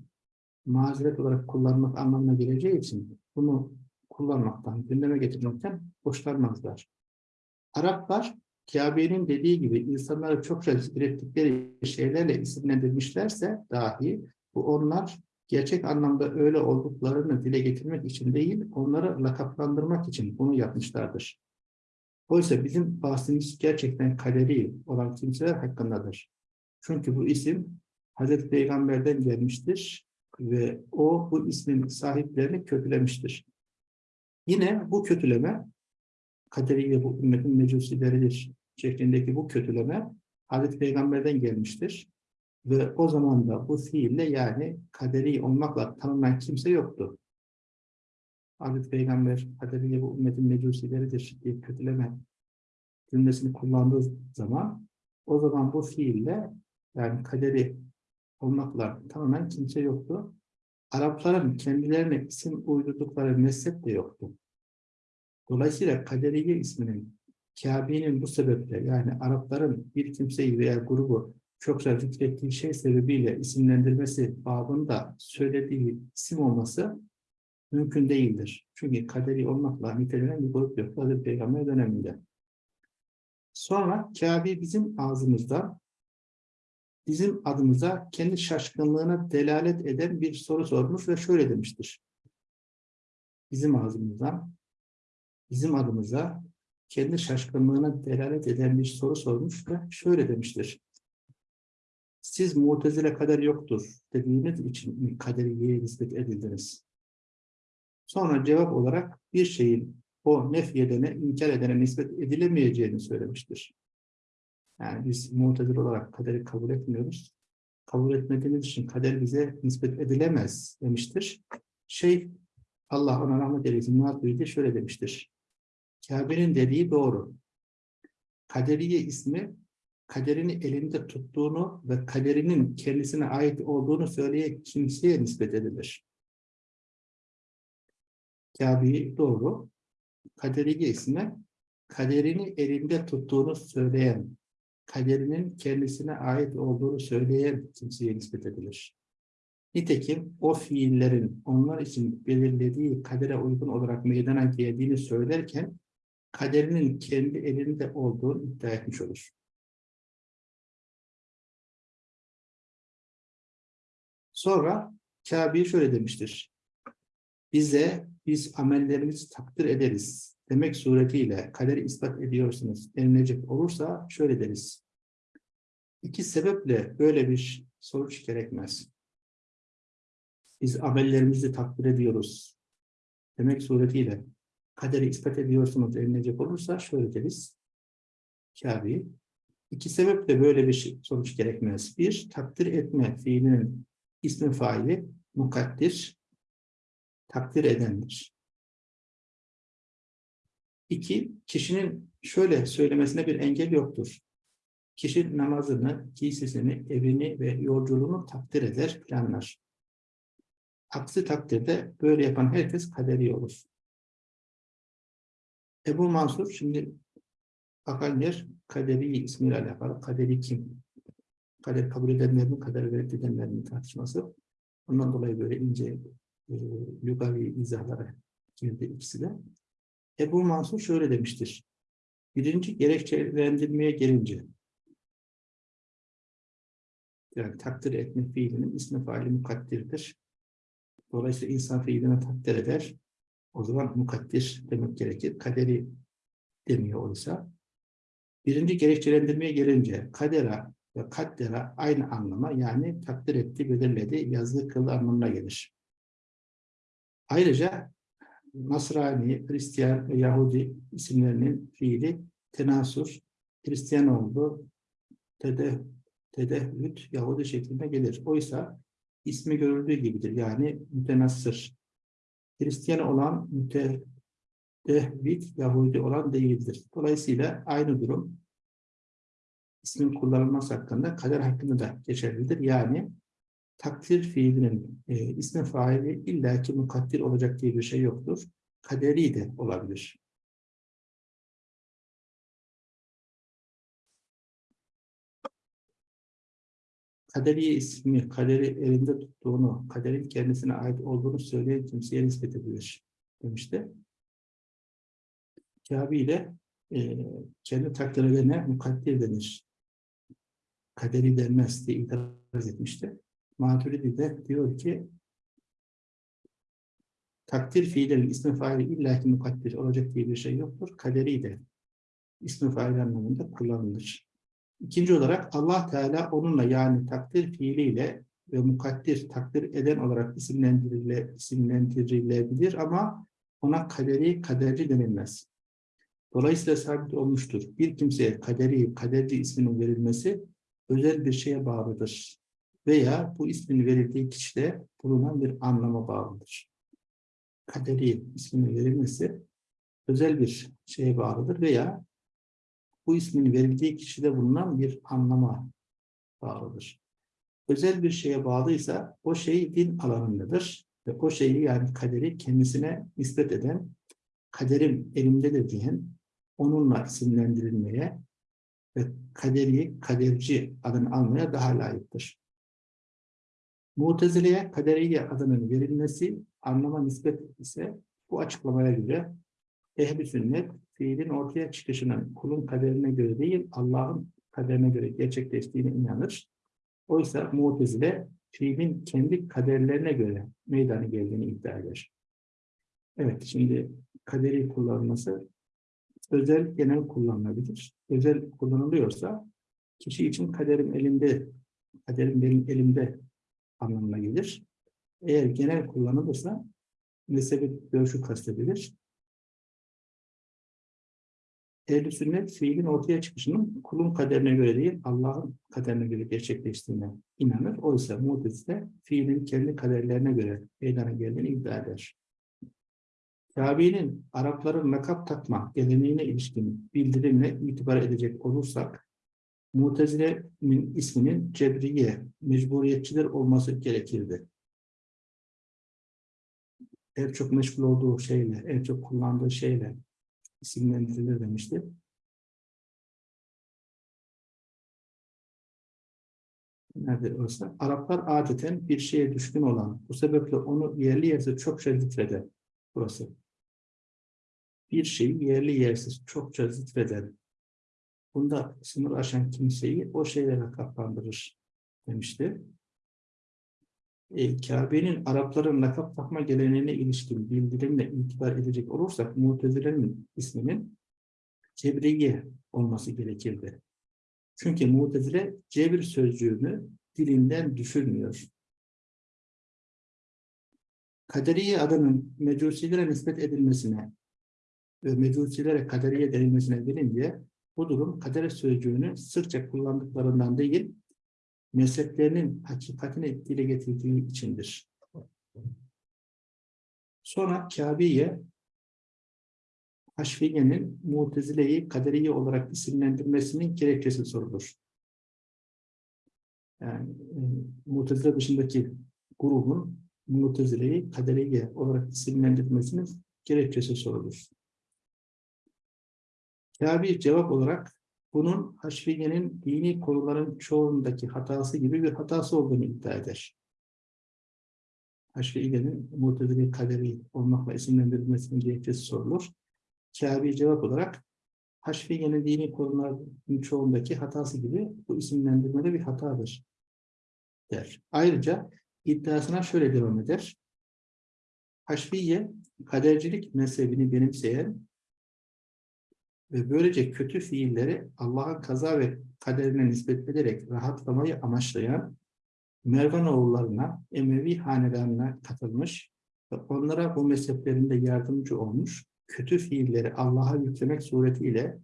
mazeret olarak kullanmak anlamına geleceği için bunu kullanmaktan, gündeme getirmekten hoşlanmazlar. Araplar Kabe'nin dediği gibi insanları çokça ürettikleri şeylerle isimlendirmişlerse dahi bu onlar gerçek anlamda öyle olduklarını dile getirmek için değil, onları lakaplandırmak için bunu yapmışlardır. Oysa bizim bahsimiz gerçekten kaderi olan kimseler hakkındadır. Çünkü bu isim Hazreti Peygamber'den gelmiştir ve o bu ismin sahiplerini kötülemiştir. Yine bu kötüleme kaderiyle bu ümmetin mecusileridir şeklindeki bu kötüleme Hazreti Peygamber'den gelmiştir. Ve o zaman da bu fiille yani kaderi olmakla tanınan kimse yoktu. Hazreti Peygamber kaderiyle bu ümmetin mecusileridir diye kötüleme cümlesini kullandığı zaman o zaman bu fiille yani kaderi olmakla tanınan kimse yoktu. Arapların kendilerine isim uydurdukları mezhep de yoktu. Dolayısıyla Kaderiye isminin Kabe'nin bu sebeple yani Arapların bir kimseyi veya grubu çokça zikrettiği şey sebebiyle isimlendirmesi babında söylediği isim olması mümkün değildir. Çünkü kaderi olmakla nitelenen bir grup yok. Hazreti Peygamber döneminde. Sonra Kabe bizim ağzımızda bizim adımıza kendi şaşkınlığına delalet eden bir soru sormuş ve şöyle demiştir. Bizim ağzımızdan bizim adımıza kendi şaşkınlığına delalet eden bir soru sormuş ve şöyle demiştir. Siz mutezile kader yoktur dediğiniz için mi kaderiye nispet edildiniz? Sonra cevap olarak bir şeyin o nefyedene, inkar edene nispet edilemeyeceğini söylemiştir. Yani biz mutezil olarak kaderi kabul etmiyoruz. Kabul etmediğimiz için kader bize nispet edilemez demiştir. Şey, Allah ona rahmet eylesin, Muhat şöyle demiştir. Kabe'nin dediği doğru. Kaderiye ismi kaderini elinde tuttuğunu ve kaderinin kendisine ait olduğunu söyleyen kimseye nispet edilir. Kabe'yi doğru. Kaderiye ismi kaderini elinde tuttuğunu söyleyen, kaderinin kendisine ait olduğunu söyleyen kimseye nispet edilir. Nitekim o fiillerin onlar için belirlediği kadere uygun olarak meydana geldiğini söylerken kaderinin kendi elinde olduğunu iddia etmiş olur. Sonra Kabe şöyle demiştir. Bize biz amellerimizi takdir ederiz demek suretiyle kaderi ispat ediyorsunuz denilecek olursa şöyle deriz. İki sebeple böyle bir sonuç gerekmez. Biz amellerimizi takdir ediyoruz demek suretiyle kaderi ispat ediyorsunuz denilecek olursa şöyle deriz. Kabe. İki sebeple böyle bir sonuç gerekmez. Bir, takdir etme fiilinin ismi faili mukaddir, takdir edendir. İki, kişinin şöyle söylemesine bir engel yoktur. Kişi namazını, giysisini, evini ve yolculuğunu takdir eder, planlar. Aksi takdirde böyle yapan herkes kaderi olur. Ebu Mansur şimdi Akalner Kaderi ismiyle alakalı. Kaderi kim? Kader kabul edenler mi, kader reddedenler mi tartışması. Ondan dolayı böyle ince e, lugavi izahlara girdi ikisi de. Ebu Mansur şöyle demiştir. Birinci gerekçelendirmeye gelince yani takdir etme fiilinin ismi faili mukaddirdir. Dolayısıyla insan fiilini takdir eder. O zaman mukaddir demek gerekir. Kaderi demiyor oysa. Birinci gerekçelendirmeye gelince kadera ve kaddera aynı anlama yani takdir etti, belirledi, yazdı, kıldı anlamına gelir. Ayrıca Nasrani, Hristiyan ve Yahudi isimlerinin fiili tenasur, Hristiyan oldu, tede, tedehüt, Yahudi şeklinde gelir. Oysa ismi görüldüğü gibidir. Yani mütenassır. Hristiyan olan mütedehvit, Yahudi olan değildir. Dolayısıyla aynı durum ismin kullanılması hakkında kader hakkında da geçerlidir. Yani takdir fiilinin e, ismi faili illaki mukaddir olacak diye bir şey yoktur. Kaderi de olabilir. Kaderi ismi, kaderi elinde tuttuğunu, kaderin kendisine ait olduğunu söyleyen kimseye nispet edilir demişti. Kabe ile e, kendi takdir edene mukaddir denir. Kaderi denmez diye itiraz etmişti. Maturidi de diyor ki takdir fiillerin ismi faili illaki mukaddir olacak diye bir şey yoktur. Kaderi de ismi fail anlamında kullanılır. İkinci olarak Allah Teala onunla yani takdir fiiliyle ve mukaddir takdir eden olarak isimlendirile, isimlendirilebilir ama ona kaderi kaderci denilmez. Dolayısıyla sabit olmuştur. Bir kimseye kaderi, kaderci isminin verilmesi özel bir şeye bağlıdır. Veya bu ismin verildiği kişide bulunan bir anlama bağlıdır. Kaderi isminin verilmesi özel bir şeye bağlıdır veya bu ismin verildiği kişide bulunan bir anlama bağlıdır. Özel bir şeye bağlıysa o şey din alanındadır ve o şeyi yani kaderi kendisine nispet eden kaderim elimdedir diyen onunla isimlendirilmeye ve kaderi, kaderci adını almaya daha layıktır. Mutezile'ye kaderiye adının verilmesi anlama nispet ise bu açıklamaya göre ehl sünnet fiilin ortaya çıkışının kulun kaderine göre değil Allah'ın kaderine göre gerçekleştiğine inanır. Oysa Mu'tezile fiilin kendi kaderlerine göre meydana geldiğini iddia eder. Evet şimdi kaderi kullanılması özel genel kullanılabilir. Özel kullanılıyorsa kişi için kaderim elimde, kaderim benim elimde anlamına gelir. Eğer genel kullanılırsa mezhebi görüşü kastedilir. Ehl-i sünnet fiilin ortaya çıkışının kulun kaderine göre değil, Allah'ın kaderine göre gerçekleştiğine inanır. Oysa muhtezile fiilin kendi kaderlerine göre meydana geldiğini iddia eder. Kabe'nin Arapların lakap takma geleneğine ilişkin bildirimle itibar edecek olursak, Mutezile'nin isminin cebriye, mecburiyetçiler olması gerekirdi. En çok meşgul olduğu şeyle, en çok kullandığı şeyle isimlendirilir demişti. Nerede olsa Araplar adeten bir şeye düşkün olan, bu sebeple onu yerli yerse çokça zikreder. Burası. Bir şeyi yerli yersiz çokça zikreder. Bunda sınır aşan kimseyi o şeylere kaplandırır demişti. E, Kabe'nin Arapların lakap takma geleneğine ilişkin bildirimle itibar edecek olursak Mutezile'nin isminin Cebriye olması gerekirdi. Çünkü Mutezile cebir sözcüğünü dilinden düşürmüyor. Kaderiye adının mecusilere nispet edilmesine mecusilere kaderiye denilmesine gelince bu durum kader sözcüğünü sırça kullandıklarından değil, mezheplerinin hakikatini dile getirdiği içindir. Sonra Kabe'ye Haşfiye'nin Mutezile'yi kaderiye olarak isimlendirmesinin gerekçesi sorulur. Yani e, Mutezile dışındaki grubun Mutezile'yi kaderiye olarak isimlendirmesinin gerekçesi sorulur. Kâbi cevap olarak bunun Haşfiye'nin dini konuların çoğundaki hatası gibi bir hatası olduğunu iddia eder. Haşfiye'nin Mu'tezile kaderi olmakla isimlendirilmesinin gerekçesi sorulur. Kâbi cevap olarak Haşfiye'nin dini konuların çoğundaki hatası gibi bu isimlendirmede bir hatadır der. Ayrıca iddiasına şöyle devam eder. Haşfiye, kadercilik mezhebini benimseyen ve böylece kötü fiilleri Allah'ın kaza ve kaderine nispet ederek rahatlamayı amaçlayan Mervanoğullarına, Emevi hanedanına katılmış ve onlara bu mezheplerinde yardımcı olmuş, kötü fiilleri Allah'a yüklemek suretiyle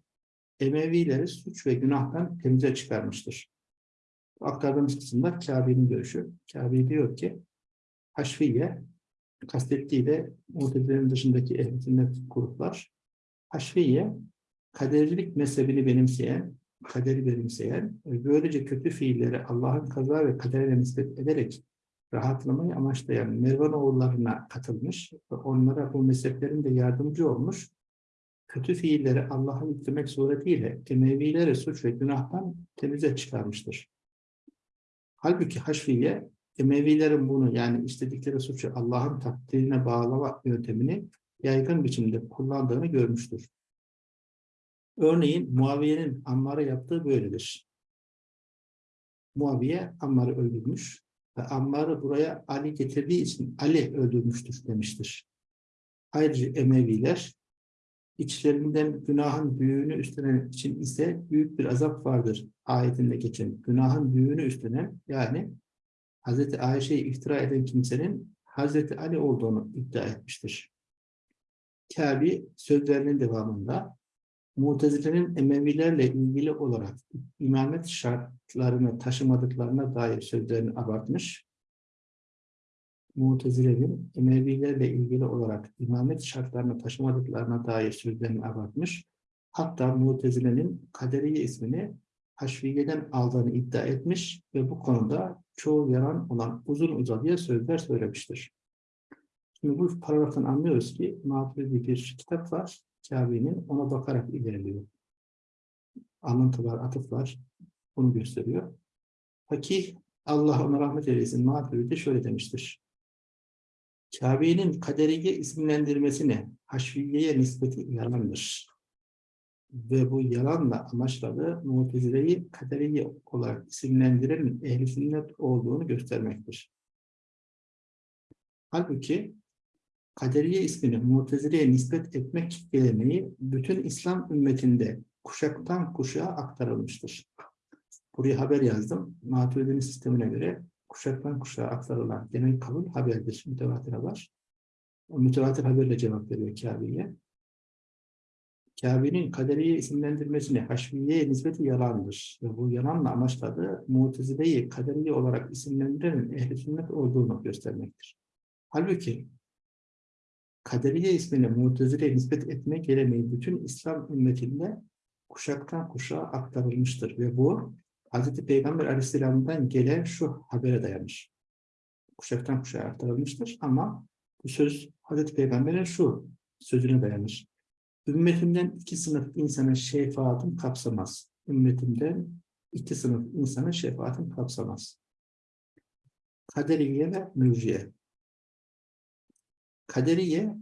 Emevileri suç ve günahtan temize çıkarmıştır. Aktardığımız kısımda Kabe'nin görüşü. Kabe diyor ki, Haşfiye, kastettiği de Muhtezilerin dışındaki ehl gruplar, Haşfiye, kadercilik mezhebini benimseyen, kaderi benimseyen, ve böylece kötü fiilleri Allah'ın kaza ve kaderine nispet ederek rahatlamayı amaçlayan Mervanoğullarına katılmış ve onlara bu mezheplerin de yardımcı olmuş, kötü fiilleri Allah'a yüklemek suretiyle Emevileri suç ve günahtan temize çıkarmıştır. Halbuki Haşfiye, Emevilerin bunu yani istedikleri suçu Allah'ın takdirine bağlama yöntemini yaygın biçimde kullandığını görmüştür. Örneğin Muaviye'nin Ammar'a yaptığı böyledir. Muaviye Ammar'ı öldürmüş ve Ammar'ı buraya Ali getirdiği için Ali öldürmüştür demiştir. Ayrıca Emeviler içlerinden günahın büyüğünü üstlenen için ise büyük bir azap vardır ayetinde geçen. Günahın büyüğünü üstlenen yani Hz. Ayşe'yi iftira eden kimsenin Hz. Ali olduğunu iddia etmiştir. Kâbi sözlerinin devamında Mutezile'nin Emevilerle ilgili olarak imamet şartlarını taşımadıklarına dair sözlerini abartmış. Mutezile'nin Emevilerle ilgili olarak imamet şartlarını taşımadıklarına dair sözlerini abartmış. Hatta Mutezile'nin Kaderiye ismini Haşviye'den aldığını iddia etmiş ve bu konuda çoğu yalan olan uzun uzadıya sözler söylemiştir. Şimdi bu paragraftan anlıyoruz ki Maturidi bir kitap var. Kabe'nin ona bakarak ilerliyor. Anlatılar, atıflar bunu gösteriyor. Fakih Allah ona rahmet eylesin Maturidi şöyle demiştir. Kabe'nin kaderiye isimlendirmesine Haşviye'ye nispeti yalandır. Ve bu yalanla amaçladığı Mutezile'yi kaderiye olarak isimlendirenin ehl sünnet olduğunu göstermektir. Halbuki Kaderiye ismini Mutezile'ye nispet etmek geleneği bütün İslam ümmetinde kuşaktan kuşağa aktarılmıştır. Buraya haber yazdım. Maturidi'nin sistemine göre kuşaktan kuşağa aktarılan genel kabul haberdir. Mütevatir haber. O mütevatir haberle cevap veriyor Kabe'ye. Kabe'nin kaderiye isimlendirmesini Haşviye'ye nispeti yalandır. Ve bu yalanla amaçladığı Mutezile'yi kaderiye olarak isimlendirenin ehl sünnet olduğunu göstermektir. Halbuki Kaderiye ismini Mutezile'ye nispet etme geleneği bütün İslam ümmetinde kuşaktan kuşağa aktarılmıştır. Ve bu Hz. Peygamber Aleyhisselam'dan gelen şu habere dayanır. Kuşaktan kuşağa aktarılmıştır ama bu söz Hz. Peygamber'in şu sözüne dayanır. Ümmetimden iki sınıf insanın şefaatim kapsamaz. Ümmetimden iki sınıf insanın şefaatim kapsamaz. Kaderiye ve mürciye. Kaderiye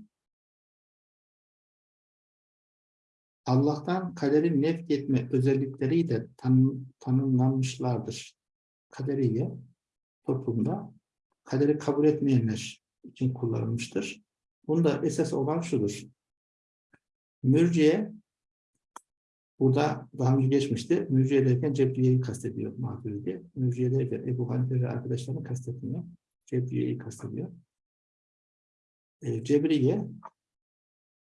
Allah'tan kaderin nefk etme özellikleriyle tanım, tanımlanmışlardır. Kaderiye toplumda kaderi kabul etmeyenler için kullanılmıştır. Bunda esas olan şudur. Mürciye burada daha önce geçmişti. Mürciye derken Cebriye'yi kastediyor Maturidi. Mürciye derken Ebu Hanife ve arkadaşlarını kastetmiyor. Cebriye'yi kastediyor. E, Cebriye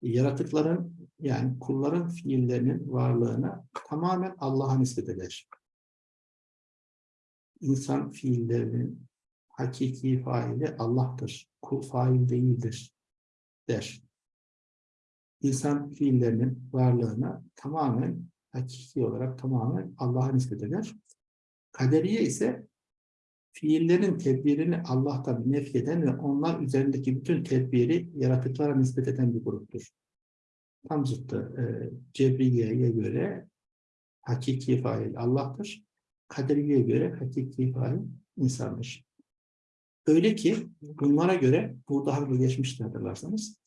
yaratıkların yani kulların fiillerinin varlığını tamamen Allah'a nispet eder. İnsan fiillerinin hakiki faili Allah'tır. Kul fail değildir der. İnsan fiillerinin varlığını tamamen hakiki olarak tamamen Allah'a nispet eder. Kaderiye ise fiillerin tedbirini Allah'tan nefyeden ve onlar üzerindeki bütün tedbiri yaratıklara nispet eden bir gruptur. Tam zıttı. E, Cebriye'ye göre hakiki fail Allah'tır. Kaderiye'ye göre hakiki fail insandır. Öyle ki bunlara göre bu daha önce geçmişti hatırlarsanız.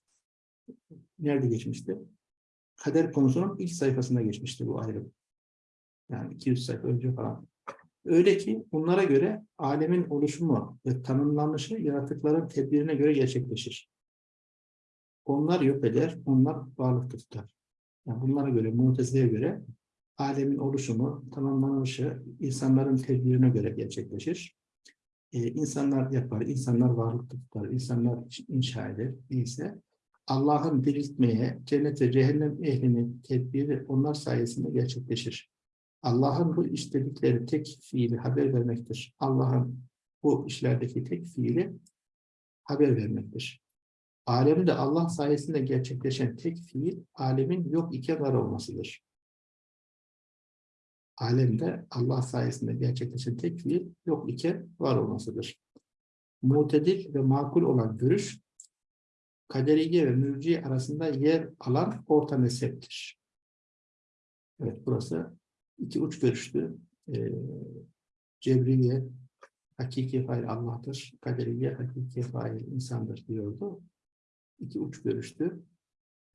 Nerede geçmişti? Kader konusunun ilk sayfasında geçmişti bu ayrım. Yani 200 sayfa önce falan. Öyle ki bunlara göre alemin oluşumu ve tanımlanışı yaratıkların tedbirine göre gerçekleşir. Onlar yok eder, onlar varlıkta tutar. Yani bunlara göre, Mutezile'ye göre alemin oluşumu, tanımlanışı insanların tedbirine göre gerçekleşir. Ee, insanlar yapar, insanlar varlıkta tutar, insanlar inşa eder. Değilse Allah'ın diriltmeye, cennet ve cehennem ehlinin tedbiri onlar sayesinde gerçekleşir. Allah'ın bu istedikleri tek fiili haber vermektir. Allah'ın bu işlerdeki tek fiili haber vermektir. Alemde Allah sayesinde gerçekleşen tek fiil, alemin yok iken var olmasıdır. Alemde Allah sayesinde gerçekleşen tek fiil, yok iken var olmasıdır. Mutedil ve makul olan görüş, kaderiye ve mürci arasında yer alan orta mezheptir. Evet, burası iki uç görüşlü. E, Cebriye, hakiki fail Allah'tır. Kaderiye, hakiki fail insandır diyordu. İki uç görüştü.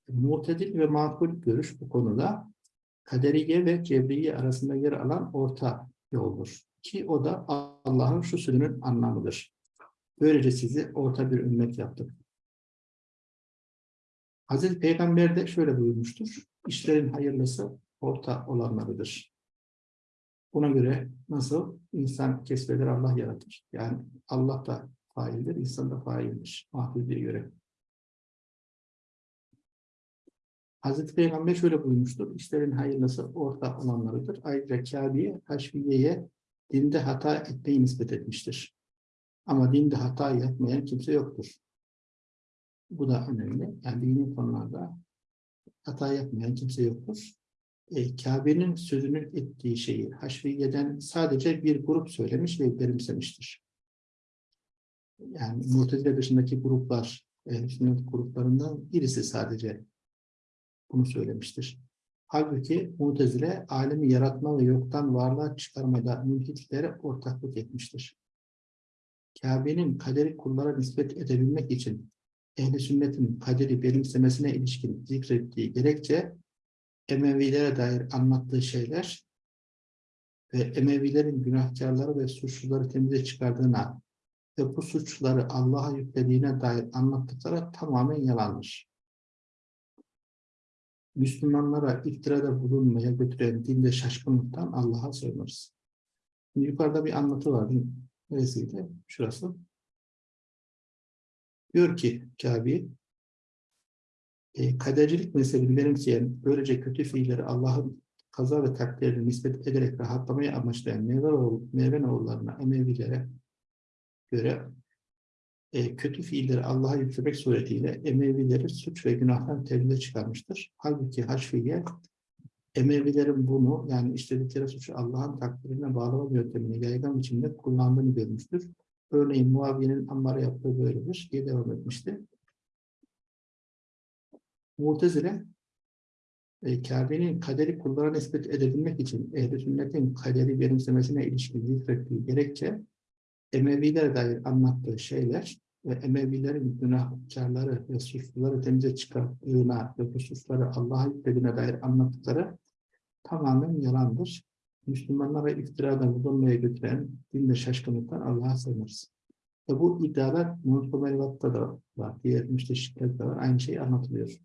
Mu'tedil ve makul görüş bu konuda kaderiye ve cebriye arasında yer alan orta yoldur. Ki o da Allah'ın şu sözünün anlamıdır. Böylece sizi orta bir ümmet yaptık. Hazreti Peygamber de şöyle buyurmuştur. İşlerin hayırlısı orta olanlarıdır. Buna göre nasıl insan kesbeder Allah yaratır. Yani Allah da faildir, insan da faildir. Mahfudiye göre. Hazreti Peygamber şöyle buyurmuştur. İşlerin hayırlısı orta olanlarıdır. Ayrıca Kabe'ye, Haşviye'ye dinde hata etmeyi nispet etmiştir. Ama dinde hata yapmayan kimse yoktur. Bu da önemli. Yani dini konularda hata yapmayan kimse yoktur. E, Kabe'nin sözünün ettiği şeyi Haşviye'den sadece bir grup söylemiş ve benimsemiştir. Yani Mu'tezile dışındaki gruplar, e, sünnet gruplarından birisi sadece bunu söylemiştir. Halbuki Mu'tezile alemi yaratma ve yoktan varlığa çıkarmada mülhitlere ortaklık etmiştir. Kabe'nin kaderi kullara nispet edebilmek için ehli sünnetin kaderi benimsemesine ilişkin zikrettiği gerekçe Emevilere dair anlattığı şeyler ve Emevilerin günahkarları ve suçluları temize çıkardığına ve bu suçları Allah'a yüklediğine dair anlattıkları tamamen yalanmış. Müslümanlara iftirada bulunmaya götüren dinde şaşkınlıktan Allah'a sığınırız. Yukarıda bir anlatı var. Neresiydi? Şurası. Diyor ki Kabe, e, kadercilik mezhebini benimseyen, böylece kötü fiilleri Allah'ın kaza ve takdirini nispet ederek rahatlamayı amaçlayan Mevenoğullarına, Emevilere göre e, kötü fiilleri Allah'a yüklemek suretiyle Emevileri suç ve günahtan tevhide çıkarmıştır. Halbuki Haşfiye Emevilerin bunu yani işledikleri suçu Allah'ın takdirine bağlama yöntemini yaygın biçimde kullandığını görmüştür. Örneğin Muaviye'nin Ammar'a yaptığı böyledir diye devam etmişti. Mu'tezile e, Kabe'nin kaderi kullara nispet edebilmek için ehl sünnetin kaderi benimsemesine ilişkin zikrettiği gerekçe Emevilere dair anlattığı şeyler ve Emevilerin günahkarları ve suçluları temize çıkardığına ve bu suçları Allah'a yüklediğine dair anlattıkları tamamen yalandır. Müslümanlara iftirada bulunmaya götüren dinde şaşkınlıktan Allah'a sığınırız. Ve bu iddialar Muhtemel Merivat'ta da var. Diğer müsteşriklerde de var. Aynı şey anlatılıyor.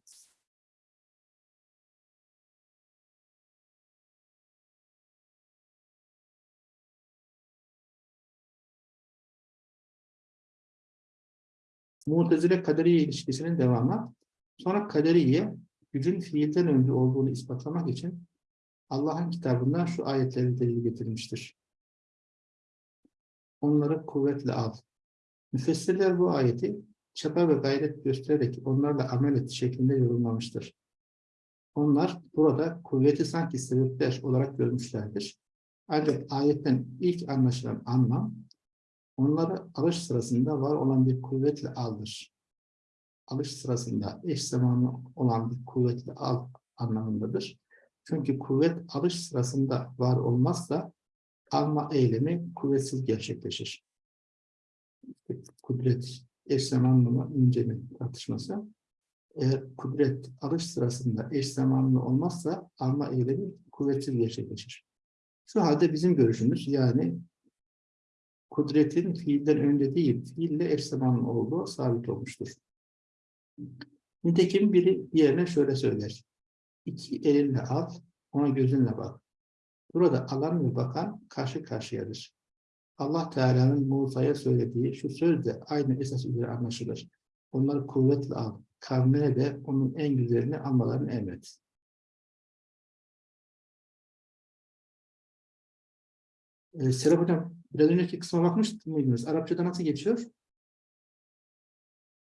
Mu'tezile kaderiye ilişkisinin devamı. Sonra kaderiye gücün fiilden önce olduğunu ispatlamak için Allah'ın kitabından şu ayetleri delil getirmiştir. Onları kuvvetle al. Müfessirler bu ayeti çaba ve gayret göstererek onlarla amel et şeklinde yorumlamıştır. Onlar burada kuvveti sanki sebepler olarak görmüşlerdir. Ancak ayetten ilk anlaşılan anlam onları alış sırasında var olan bir kuvvetle aldır. Alış sırasında eş zamanlı olan bir kuvvetle al anlamındadır. Çünkü kuvvet alış sırasında var olmazsa alma eylemi kuvvetsiz gerçekleşir. Kudret eş zamanlı mı ince mi tartışması. Eğer kudret alış sırasında eş zamanlı olmazsa alma eylemi kuvvetsiz gerçekleşir. Şu halde bizim görüşümüz yani kudretin fiilden önce değil, fiille eş zamanlı olduğu sabit olmuştur. Nitekim biri diğerine şöyle söyler. İki elinle al, ona gözünle bak. Burada alan ve bakan karşı karşıyadır. Allah Teala'nın Musa'ya söylediği şu söz de aynı esas üzere anlaşılır. Onları kuvvetle al. Kavmine de onun en güzelini almalarını emret. Ee, Serap Hocam, biraz önceki kısma bakmış mıydınız? Arapçada nasıl geçiyor?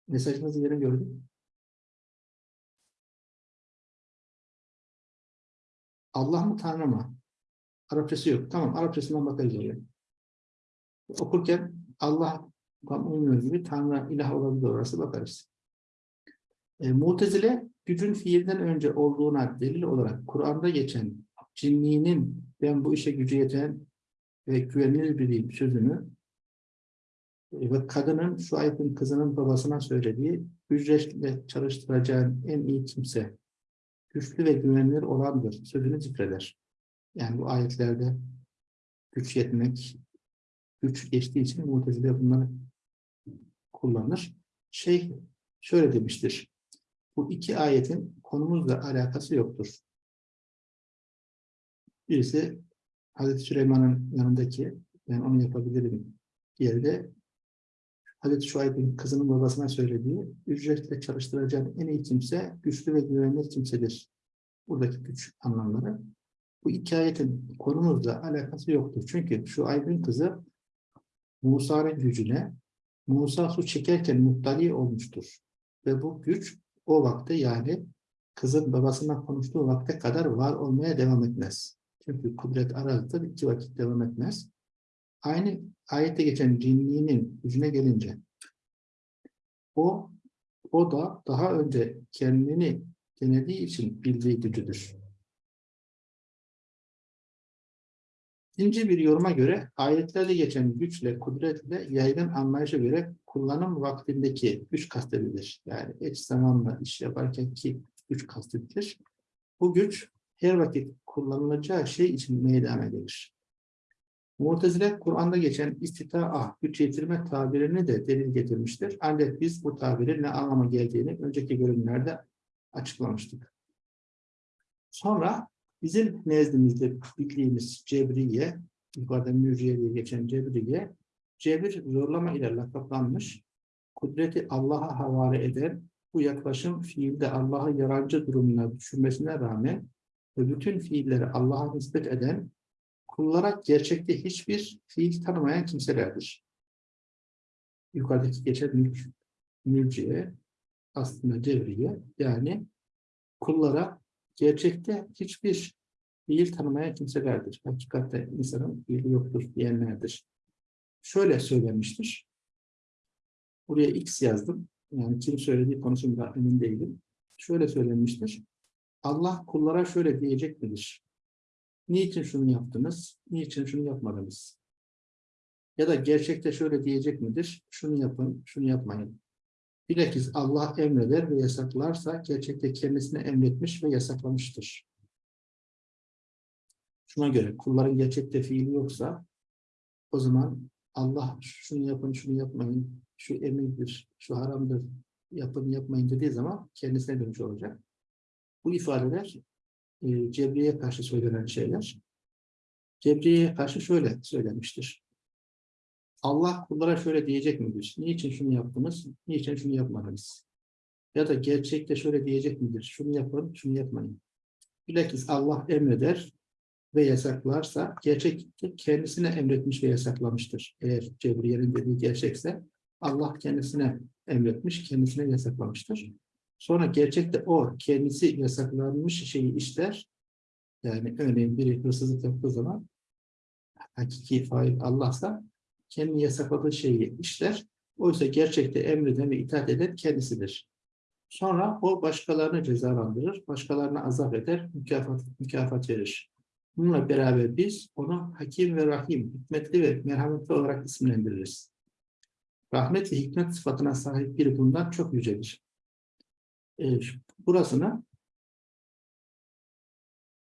Mesajınızı yeni gördüm. Allah mı Tanrı mı? Arapçası yok. Tamam, Arapçasından bakarız oraya. Okurken Allah tam uymuyor gibi Tanrı ilah olabilir orası bakarız. E, Mutezile gücün fiilden önce olduğuna delil olarak Kur'an'da geçen cinliğinin ben bu işe gücü yeten ve güvenilir biriyim sözünü e, ve kadının şu ayetin kızının babasına söylediği ücretle çalıştıracağın en iyi kimse güçlü ve güvenilir olandır sözünü zikreder. Yani bu ayetlerde güç yetmek, güç geçtiği için mutezile bunları kullanır. Şey şöyle demiştir. Bu iki ayetin konumuzla alakası yoktur. Birisi Hazreti Süleyman'ın yanındaki ben onu yapabilirim yerde Hazreti Şuayb'in kızının babasına söylediği ücretle çalıştıracağın en iyi kimse güçlü ve güvenilir kimsedir. Buradaki güç anlamları. Bu iki ayetin konumuzla alakası yoktur. Çünkü şu Ayb'in kızı Musa'nın gücüne Musa su çekerken muhtali olmuştur. Ve bu güç o vakte yani kızın babasına konuştuğu vakte kadar var olmaya devam etmez. Çünkü kudret arazide iki vakit devam etmez. Aynı ayette geçen cinliğinin gücüne gelince o o da daha önce kendini denediği için bildiği gücüdür. İkinci bir yoruma göre ayetlerde geçen güçle, kudretle yaygın anlayışa göre kullanım vaktindeki güç kastedilir. Yani eş zamanla iş yaparken ki güç kastedilir. Bu güç her vakit kullanılacağı şey için meydana gelir. Mu'tezile Kur'an'da geçen istita'a, güç yetirme tabirini de delil getirmiştir. Ancak biz bu tabirin ne anlama geldiğini önceki bölümlerde açıklamıştık. Sonra bizim nezdimizde bildiğimiz Cebriye, yukarıda Mürciye diye geçen Cebriye, cebir zorlama ile lakaplanmış, kudreti Allah'a havale eden, bu yaklaşım fiilde Allah'ı yarancı durumuna düşürmesine rağmen ve bütün fiilleri Allah'a nispet eden, kullara gerçekte hiçbir fiil tanımayan kimselerdir. Yukarıdaki geçen mülk, mülciye, aslında cevriye, yani kullara gerçekte hiçbir fiil tanımayan kimselerdir. Hakikatte insanın fiili yoktur diyenlerdir. Şöyle söylenmiştir. Buraya X yazdım. Yani kim söylediği konusunda emin değilim. Şöyle söylenmiştir. Allah kullara şöyle diyecek midir? Niçin şunu yaptınız? Niçin şunu yapmadınız? Ya da gerçekte şöyle diyecek midir? Şunu yapın, şunu yapmayın. Bilakis Allah emreder ve yasaklarsa gerçekte kendisine emretmiş ve yasaklamıştır. Şuna göre kulların gerçekte fiili yoksa o zaman Allah şunu yapın, şunu yapmayın, şu emirdir, şu haramdır, yapın, yapmayın dediği zaman kendisine dönüş olacak. Bu ifadeler e, Cebriye'ye karşı söylenen şeyler. Cebriye'ye karşı şöyle söylenmiştir. Allah kullara şöyle diyecek midir? Niçin şunu yaptınız? Niçin şunu yapmadınız? Ya da gerçekte şöyle diyecek midir? Şunu yapın, şunu yapmayın. Bilakis Allah emreder ve yasaklarsa gerçekte kendisine emretmiş ve yasaklamıştır. Eğer Cebriye'nin dediği gerçekse Allah kendisine emretmiş, kendisine yasaklamıştır. Sonra gerçekte o kendisi yasaklanmış şeyi işler. Yani örneğin biri hırsızlık yaptığı zaman hakiki fail Allah'sa kendi yasakladığı şeyi işler. Oysa gerçekte emreden ve itaat eden kendisidir. Sonra o başkalarını cezalandırır, başkalarına azap eder, mükafat, mükafat verir. Bununla beraber biz onu Hakim ve Rahim, hikmetli ve merhametli olarak isimlendiririz. Rahmet ve hikmet sıfatına sahip biri bundan çok yücedir. Ee, burasını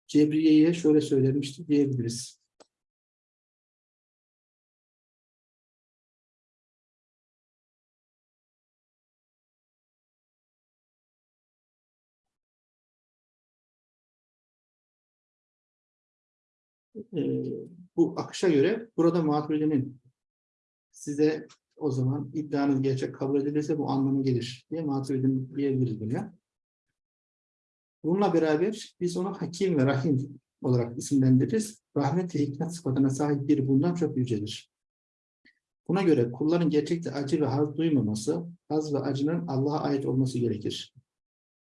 Cebriye'ye şöyle söylemişti diyebiliriz. e, bu akışa göre burada Maturidi'nin size o zaman iddianız gerçek kabul edilirse bu anlamı gelir diye Maturidi'nin diyebiliriz buna. Bununla beraber biz onu Hakim ve Rahim olarak isimlendiririz. Rahmet ve hikmet sıfatına sahip biri bundan çok yücedir. Buna göre kulların gerçekte acı ve haz duymaması, haz ve acının Allah'a ait olması gerekir.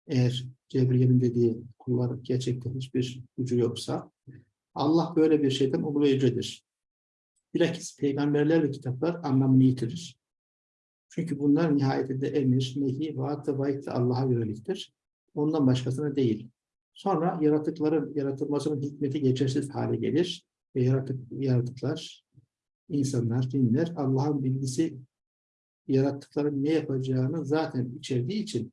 Eğer Cebriye'nin dediği kullar gerçekte hiçbir gücü yoksa, Allah böyle bir şeyden uluyucudur. Bilakis peygamberler ve kitaplar anlamını yitirir. Çünkü bunlar nihayetinde emir, nehi, vaat ve vaid Allah'a yöneliktir. Ondan başkasına değil. Sonra yaratıkların yaratılmasının hikmeti geçersiz hale gelir ve yaratık, yaratıklar, insanlar, cinler Allah'ın bilgisi yarattıkların ne yapacağını zaten içerdiği için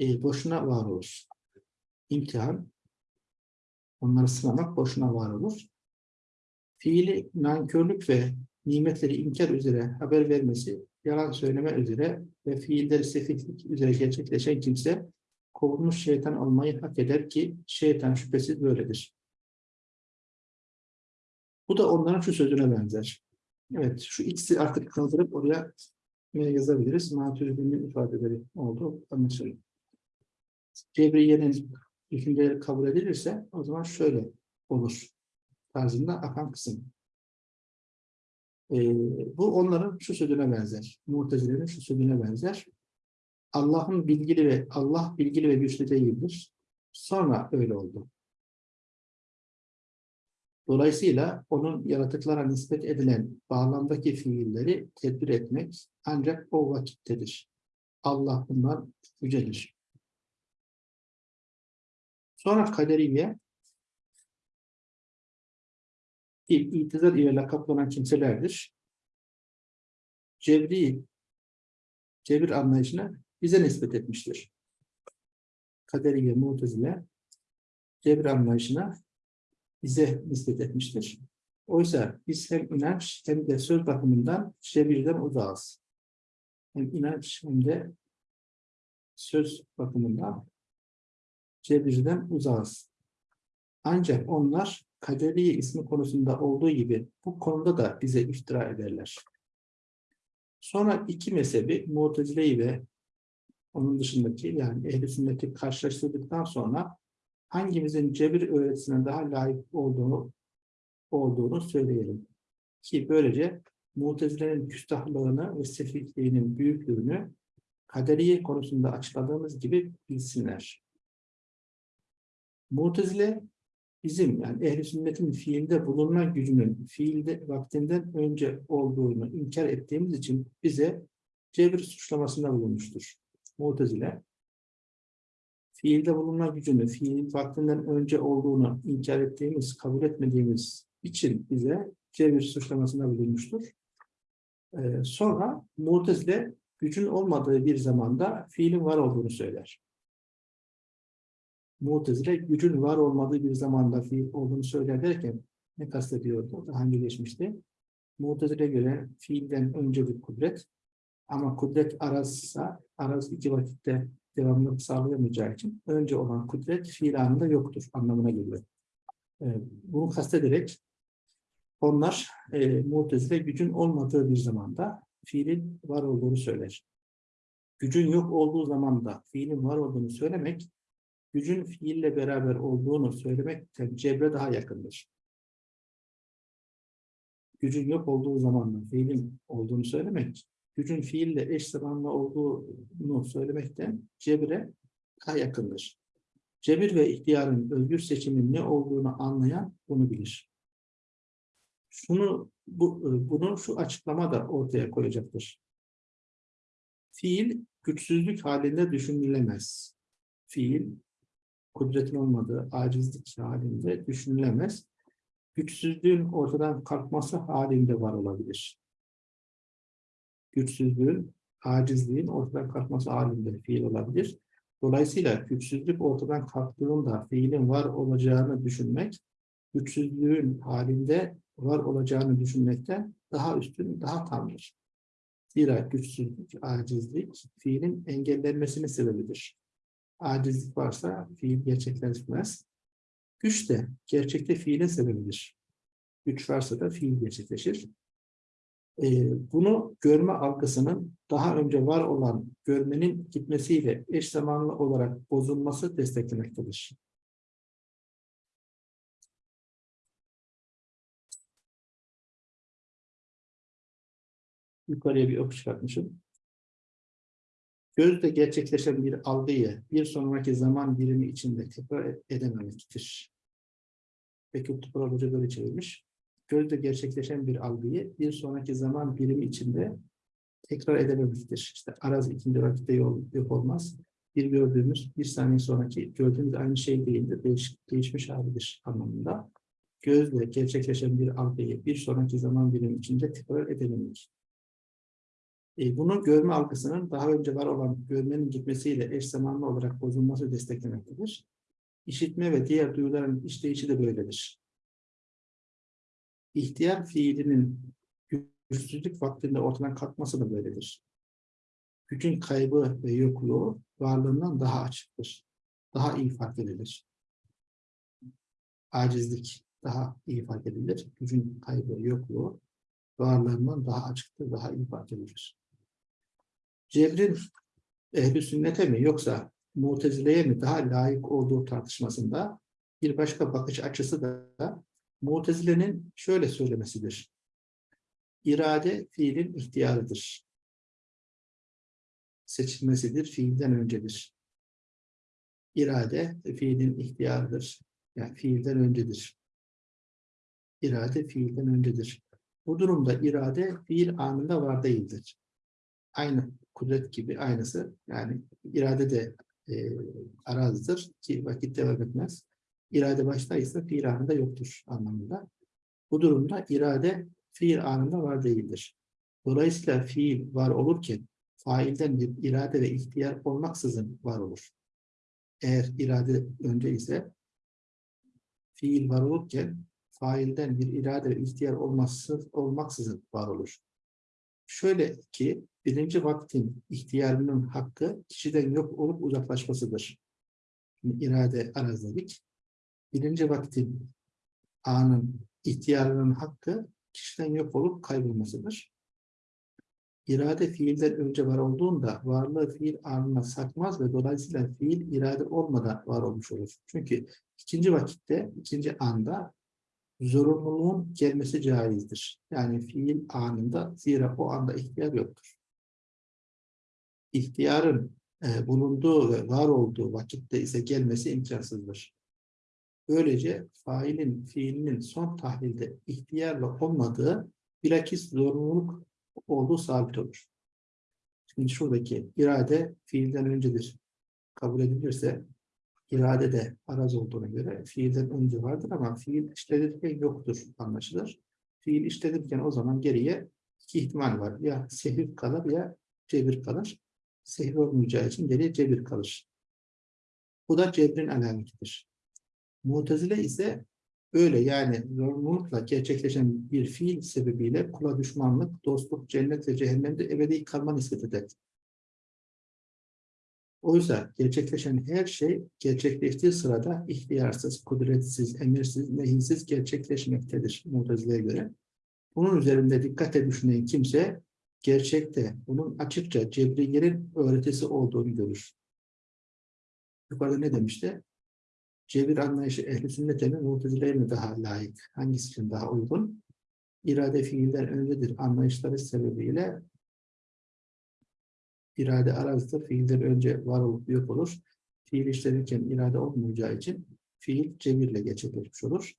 e, boşuna var olur. İmtihan Onları sınamak boşuna var olur. Fiili nankörlük ve nimetleri inkar üzere haber vermesi, yalan söyleme üzere ve fiilleri sefihlik üzere gerçekleşen kimse kovulmuş şeytan olmayı hak eder ki şeytan şüphesiz böyledir. Bu da onların şu sözüne benzer. Evet, şu ikisi artık kaldırıp oraya yazabiliriz. Maturidi'nin ifadeleri oldu, anlaşılıyor. Cebriye'nin düşünceleri kabul edilirse o zaman şöyle olur tarzında akan kısım. Ee, bu onların şu sözüne benzer. Muhtezilerin şu sözüne benzer. Allah'ın bilgili ve Allah bilgili ve güçlü değildir. Sonra öyle oldu. Dolayısıyla onun yaratıklara nispet edilen bağlamdaki fiilleri tedbir etmek ancak o vakittedir. Allah bundan yücedir. Sonra kaderiye itizar ile lakaplanan kimselerdir. Cebri, cebir anlayışına bize nispet etmiştir. Kaderiye, mutezile cebir anlayışına bize nispet etmiştir. Oysa biz hem inanç hem de söz bakımından cebirden uzağız. Hem inanç hem de söz bakımından cebirden uzağız. Ancak onlar kaderi ismi konusunda olduğu gibi bu konuda da bize iftira ederler. Sonra iki mezhebi Mu'tezile'yi ve onun dışındaki yani ehl sünneti karşılaştırdıktan sonra hangimizin cebir öğretisine daha layık olduğunu olduğunu söyleyelim. Ki böylece Mu'tezile'nin küstahlığını ve sefihliğinin büyüklüğünü kaderiye konusunda açıkladığımız gibi bilsinler. Mutezile bizim yani ehli sünnetin fiilde bulunma gücünün fiilde vaktinden önce olduğunu inkar ettiğimiz için bize cebir suçlamasında bulunmuştur. Mutezile fiilde bulunma gücünü fiil vaktinden önce olduğunu inkar ettiğimiz, kabul etmediğimiz için bize cebir suçlamasında bulunmuştur. Ee, sonra Mutezile gücün olmadığı bir zamanda fiilin var olduğunu söyler. Mu'tezile gücün var olmadığı bir zamanda fiil olduğunu söyler derken ne kastediyordu? Daha önce geçmişti. Mu'tezile göre fiilden önce bir kudret ama kudret arazsa araz iki vakitte devamlılık sağlayamayacağı için önce olan kudret fiil anında yoktur anlamına geliyor. Ee, bunu kastederek onlar e, Mu'tezile gücün olmadığı bir zamanda fiilin var olduğunu söyler. Gücün yok olduğu zamanda fiilin var olduğunu söylemek gücün fiille beraber olduğunu söylemekten cebre daha yakındır. Gücün yok olduğu zamanla fiilin olduğunu söylemek, gücün fiille eş zamanlı olduğunu söylemekten cebre daha yakındır. Cebir ve ihtiyarın özgür seçimin ne olduğunu anlayan bunu bilir. şunu bu, bunu şu açıklama da ortaya koyacaktır. Fiil güçsüzlük halinde düşünülemez. Fiil kudretin olmadığı acizlik halinde düşünülemez. Güçsüzlüğün ortadan kalkması halinde var olabilir. Güçsüzlüğün, acizliğin ortadan kalkması halinde fiil olabilir. Dolayısıyla güçsüzlük ortadan kalktığında fiilin var olacağını düşünmek, güçsüzlüğün halinde var olacağını düşünmekten daha üstün, daha tamdır. Zira güçsüzlük, acizlik fiilin engellenmesinin sebebidir. Acizlik varsa fiil gerçekleşmez. Güç de gerçekte fiilin sebebidir. Güç varsa da fiil gerçekleşir. Ee, bunu görme algısının daha önce var olan görmenin gitmesiyle eş zamanlı olarak bozulması desteklemektedir. Yukarıya bir ok çıkartmışım. Gözde gerçekleşen bir algıyı bir sonraki zaman birimi içinde tekrar edememektir. Peki Tupral Hoca böyle çevirmiş. Gözde gerçekleşen bir algıyı bir sonraki zaman birimi içinde tekrar edememektir. İşte araz ikinci vakitte yol, yok olmaz. Bir gördüğümüz bir saniye sonraki gördüğümüz aynı şey değildir. Değiş, değişmiş halidir anlamında. Gözle gerçekleşen bir algıyı bir sonraki zaman birimi içinde tekrar edememek. E, bunu görme algısının daha önce var olan görmenin gitmesiyle eş zamanlı olarak bozulması desteklemektedir. İşitme ve diğer duyuların işleyişi de böyledir. İhtiyar fiilinin güçsüzlük vaktinde ortadan kalkması da böyledir. Gücün kaybı ve yokluğu varlığından daha açıktır. Daha iyi fark edilir. Acizlik daha iyi fark edilir. Gücün kaybı, yokluğu varlığından daha açıktır, daha iyi fark edilir. Cebrin ehli sünnete mi yoksa mutezileye mi daha layık olduğu tartışmasında bir başka bakış açısı da mutezilenin şöyle söylemesidir. İrade fiilin ihtiyarıdır. Seçilmesidir, fiilden öncedir. İrade fiilin ihtiyarıdır. Yani fiilden öncedir. İrade fiilden öncedir. Bu durumda irade fiil anında var değildir. Aynı kudret gibi aynısı. Yani irade de e, arazdır ki vakit devam etmez. İrade baştaysa fiil anında yoktur anlamında. Bu durumda irade fiil anında var değildir. Dolayısıyla fiil var olurken failden bir irade ve ihtiyar olmaksızın var olur. Eğer irade önce ise fiil var olurken failden bir irade ve ihtiyar olmaksızın, olmaksızın var olur. Şöyle ki birinci vaktin ihtiyarının hakkı kişiden yok olup uzaklaşmasıdır. Şimdi irade arazdedik. Birinci vaktin anın ihtiyarının hakkı kişiden yok olup kaybolmasıdır. İrade fiilden önce var olduğunda varlığı fiil anına sakmaz ve dolayısıyla fiil irade olmadan var olmuş olur. Çünkü ikinci vakitte, ikinci anda zorunluluğun gelmesi caizdir. Yani fiil anında zira o anda ihtiyar yoktur. İhtiyarın e, bulunduğu ve var olduğu vakitte ise gelmesi imkansızdır. Böylece failin fiilinin son tahlilde ihtiyarla olmadığı bilakis zorunluluk olduğu sabit olur. Şimdi şuradaki irade fiilden öncedir. Kabul edilirse irade de araz olduğuna göre fiilden önce vardır ama fiil işlenirken yoktur anlaşılır. Fiil işlenirken o zaman geriye iki ihtimal var. Ya sehir kalır ya cebir kalır. Sehir olmayacağı için geriye cebir kalır. Bu da cebrin alametidir. Mutezile ise öyle yani zorunlulukla gerçekleşen bir fiil sebebiyle kula düşmanlık, dostluk, cennet ve cehennemde ebedi kalma nispet eder. Oysa gerçekleşen her şey gerçekleştiği sırada ihtiyarsız, kudretsiz, emirsiz, nehinsiz gerçekleşmektedir Mutezile'ye göre. Bunun üzerinde dikkatle düşünen kimse gerçekte bunun açıkça Cebriye'nin öğretisi olduğunu görür. Yukarıda ne demişti? Cebir anlayışı ehli sünnete mi, mi daha layık? Hangisi için daha uygun? İrade fiilden öncedir anlayışları sebebiyle irade arazdır. Fiilden önce var olup yok olur. Fiil işlenirken irade olmayacağı için fiil cebirle gerçekleşmiş olur.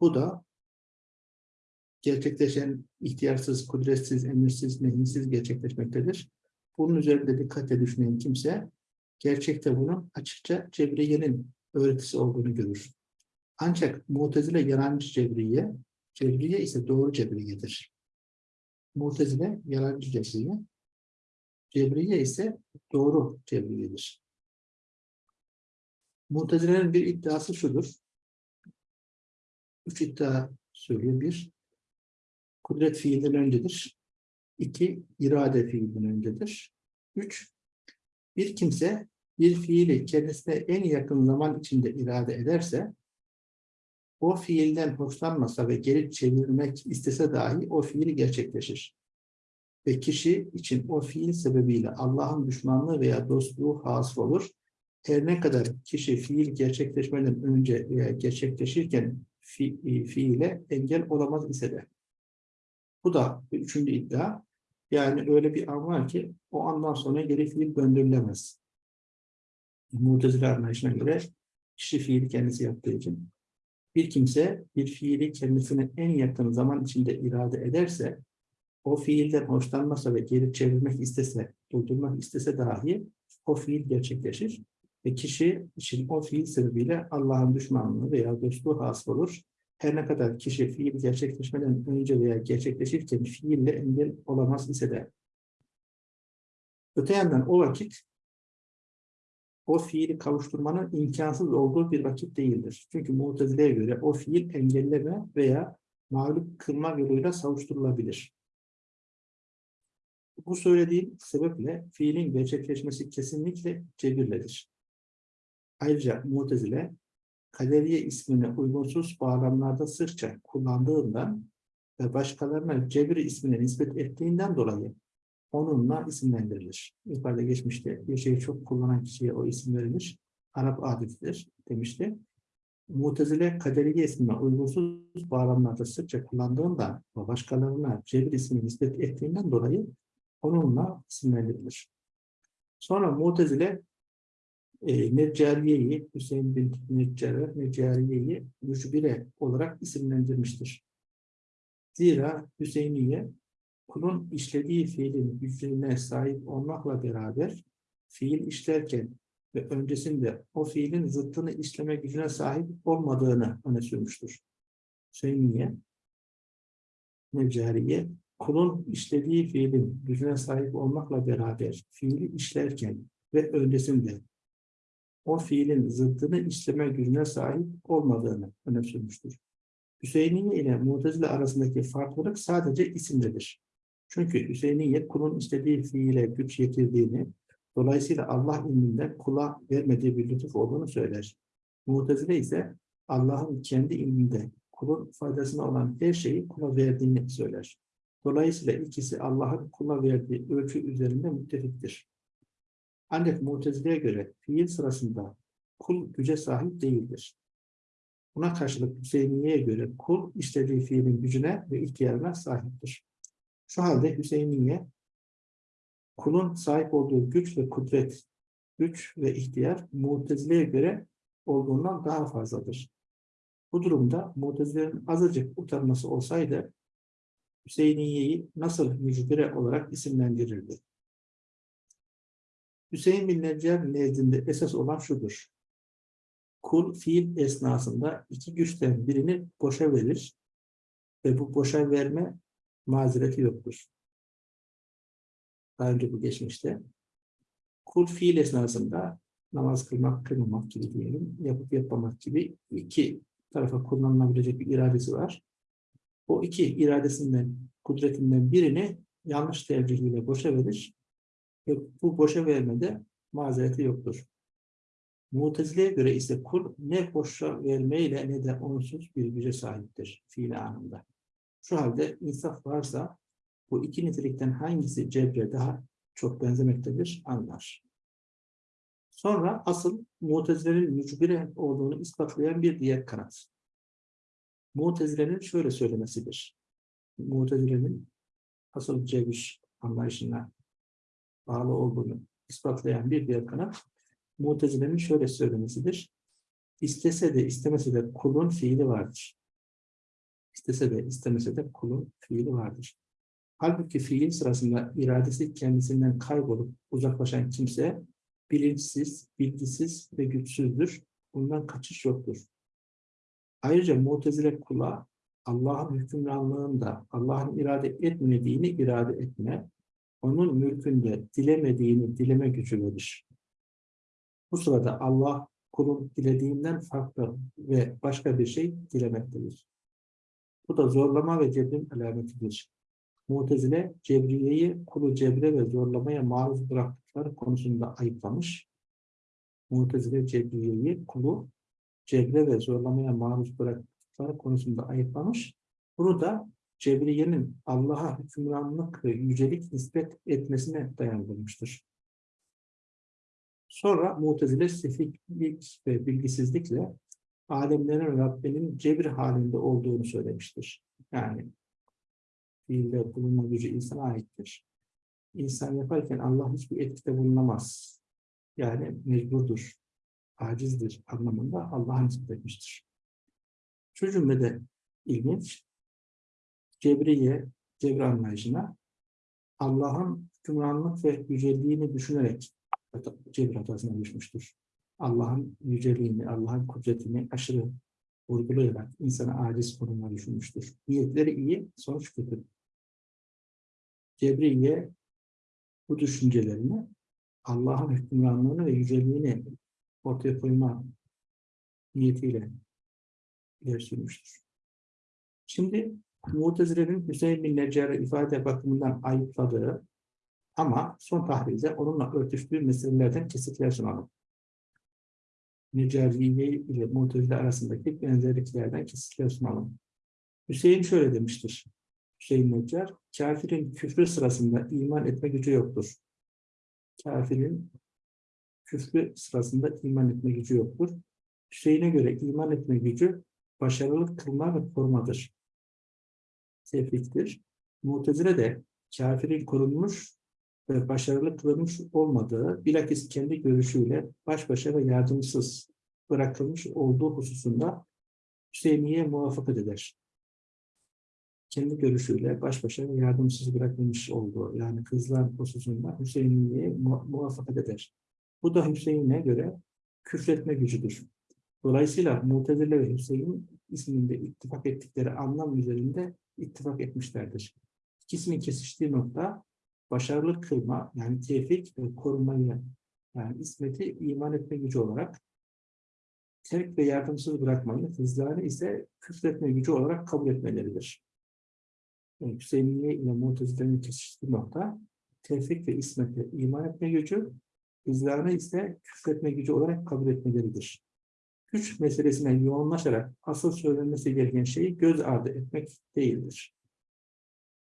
Bu da gerçekleşen ihtiyarsız, kudretsiz, emirsiz, nehirsiz gerçekleşmektedir. Bunun üzerinde dikkatle düşünen kimse gerçekte bunun açıkça Cebriye'nin öğretisi olduğunu görür. Ancak Mu'tezile yalancı Cebriye, Cebriye ise doğru Cebriye'dir. Mu'tezile yalancı Cebriye, Cebriye ise doğru Cebriye'dir. Mu'tezile'nin bir iddiası şudur. Üç iddia söylüyor. Bir, kudret fiilden öncedir. İki, irade fiilden öncedir. Üç, bir kimse bir fiili kendisine en yakın zaman içinde irade ederse, o fiilden hoşlanmasa ve geri çevirmek istese dahi o fiil gerçekleşir. Ve kişi için o fiil sebebiyle Allah'ın düşmanlığı veya dostluğu hasıl olur. Her ne kadar kişi fiil gerçekleşmeden önce veya gerçekleşirken fi, fiile engel olamaz ise de. Bu da üçüncü iddia. Yani öyle bir an var ki o andan sonra geri fiil döndürülemez. Mu'tezile anlayışına göre kişi fiili kendisi yaptığı için bir kimse bir fiili kendisine en yakın zaman içinde irade ederse o fiilden hoşlanmasa ve geri çevirmek istese, durdurmak istese dahi o fiil gerçekleşir ve kişi için o fiil sebebiyle Allah'ın düşmanlığı veya dostluğu hasıl olur. Her ne kadar kişi fiil gerçekleşmeden önce veya gerçekleşirken fiille engel olamaz ise de. Öte yandan o vakit o fiili kavuşturmanın imkansız olduğu bir vakit değildir. Çünkü Mu'tezile'ye göre o fiil engelleme veya mağlup kılma yoluyla savuşturulabilir. Bu söylediğim sebeple fiilin gerçekleşmesi kesinlikle cebirledir. Ayrıca Mu'tezile, kaderiye ismini uygunsuz bağlamlarda sıkça kullandığından ve başkalarına cebir ismini nispet ettiğinden dolayı onunla isimlendirilir. Yukarıda geçmişte bir şeyi çok kullanan kişiye o isim verilir. Arap adetidir demişti. Mutezile kaderiye ismine uygunsuz bağlamlarda sıkça kullandığından ve başkalarına cebir ismini nispet ettiğinden dolayı onunla isimlendirilir. Sonra Mutezile e, Neccariye'yi, Hüseyin bin Neccare, Neccariye'yi Müşbire olarak isimlendirmiştir. Zira Hüseyniye kulun işlediği fiilin gücüne sahip olmakla beraber fiil işlerken ve öncesinde o fiilin zıttını işleme gücüne sahip olmadığını öne sürmüştür. Seymiye, Necariye, kulun işlediği fiilin gücüne sahip olmakla beraber fiili işlerken ve öncesinde o fiilin zıttını işleme gücüne sahip olmadığını öne sürmüştür. Hüseyiniye ile Mu'tezile arasındaki farklılık sadece isimdedir. Çünkü Hüseyin'in kulun istediği fiile güç yetirdiğini, dolayısıyla Allah ilminden kula vermediği bir lütuf olduğunu söyler. Mu'tezile ise Allah'ın kendi ilminde kulun faydasına olan her şeyi kula verdiğini söyler. Dolayısıyla ikisi Allah'ın kula verdiği ölçü üzerinde müttefiktir. Ancak Mu'tezile'ye göre fiil sırasında kul güce sahip değildir. Buna karşılık Hüseyin'e göre kul istediği fiilin gücüne ve ihtiyarına sahiptir. Şu halde Hüseyiniye kulun sahip olduğu güç ve kudret, güç ve ihtiyar Mu'tezile'ye göre olduğundan daha fazladır. Bu durumda Mu'tezile'nin azıcık utanması olsaydı Hüseyiniye'yi nasıl mücbire olarak isimlendirirdi? Hüseyin bin Neccar nezdinde esas olan şudur. Kul fiil esnasında iki güçten birini boşa verir ve bu boşa verme mazereti yoktur. Daha önce bu geçmişte. Kul fiil esnasında namaz kılmak, kılmamak gibi diyelim, yapıp yapmamak gibi iki tarafa kullanılabilecek bir iradesi var. O iki iradesinden, kudretinden birini yanlış tercihiyle boşa verir ve bu boşa vermede mazereti yoktur. Mutezile'ye göre ise kul ne boşa vermeyle ne de onsuz bir güce sahiptir fiil anında. Şu halde insaf varsa bu iki nitelikten hangisi cebre daha çok benzemektedir anlar. Sonra asıl Mutezile'nin mücbire olduğunu ispatlayan bir diğer kanat. Mutezile'nin şöyle söylemesidir. Mutezile'nin asıl cebir anlayışına bağlı olduğunu ispatlayan bir diğer kanat, Mutezile'nin şöyle söylemesidir. İstese de istemese de kulun fiili vardır. İstese de istemese de kulun fiili vardır. Halbuki fiil sırasında iradesi kendisinden kaybolup uzaklaşan kimse bilinçsiz, bilgisiz ve güçsüzdür. Bundan kaçış yoktur. Ayrıca mutezile kula Allah'ın hükümranlığında Allah'ın irade etmediğini irade etme, onun mülkünde dilemediğini dileme gücü. Bu sırada Allah kulun dilediğinden farklı ve başka bir şey dilemektedir. Bu da zorlama ve cebrin alametidir. Mutezile, Cebriye'yi kulu cebre ve zorlamaya maruz bıraktıkları konusunda ayıplamış. Mutezile, Cebriye'yi kulu cebre ve zorlamaya maruz bıraktıkları konusunda ayıplamış. Bunu da Cebriye'nin Allah'a hükümranlık ve yücelik nispet etmesine dayandırmıştır. Sonra Mutezile sefihlik ve bilgisizlikle alemlerin Rabbinin cebir halinde olduğunu söylemiştir. Yani fiilde bulunma gücü insana aittir. İnsan yaparken Allah hiçbir etkide bulunamaz. Yani mecburdur, acizdir anlamında Allah'a nispet etmiştir. Şu cümlede ilginç, Cebriye, cebri anlayışına Allah'ın hükümranlık ve yüceliğini düşünerek cebir hatasına düşmüştür. Allah'ın yüceliğini, Allah'ın kudretini aşırı vurgulayarak insana aciz konumuna düşünmüştür. Niyetleri iyi, sonuç kötü. Cebriye bu düşüncelerini Allah'ın hükümranlığını ve yüceliğini ortaya koyma niyetiyle ileri. Şimdi Mutezile'nin Hüseyin bin Neccar'ı ifade bakımından ayıpladığı ama son tahlilde onunla örtüştüğü meselelerden kesitler sunalım. Necariye ile Mu'tezile arasındaki benzerliklerden kesitler sunalım. Hüseyin şöyle demiştir. Hüseyin Necar, kafirin küfrü sırasında iman etme gücü yoktur. Kafirin küfrü sırasında iman etme gücü yoktur. Hüseyin'e göre iman etme gücü başarılı kılma ve korumadır. Tevfiktir. Mu'tezile de kafirin korunmuş ve başarılı kılınmış olmadığı, bilakis kendi görüşüyle baş başa ve yardımsız bırakılmış olduğu hususunda Hüseyin'iye muvaffakat eder. Kendi görüşüyle baş başa ve yardımsız bırakılmış olduğu, yani kızlar hususunda Hüseyin'iye mu muvaffakat eder. Bu da Hüseyin'e göre küfretme gücüdür. Dolayısıyla Mutezile ve Hüseyin isminde ittifak ettikleri anlam üzerinde ittifak etmişlerdir. İkisinin kesiştiği nokta başarılı kılma, yani tevfik ve korumayı, yani ismeti iman etme gücü olarak terk ve yardımsız bırakmayı, hızlarını ise küfretme gücü olarak kabul etmeleridir. Yani Hüseyinliğe ile Mutezile'nin kesiştiği nokta tevfik ve ismete iman etme gücü, hızlarını ise küfretme gücü olarak kabul etmeleridir. Güç meselesine yoğunlaşarak asıl söylenmesi gereken şeyi göz ardı etmek değildir.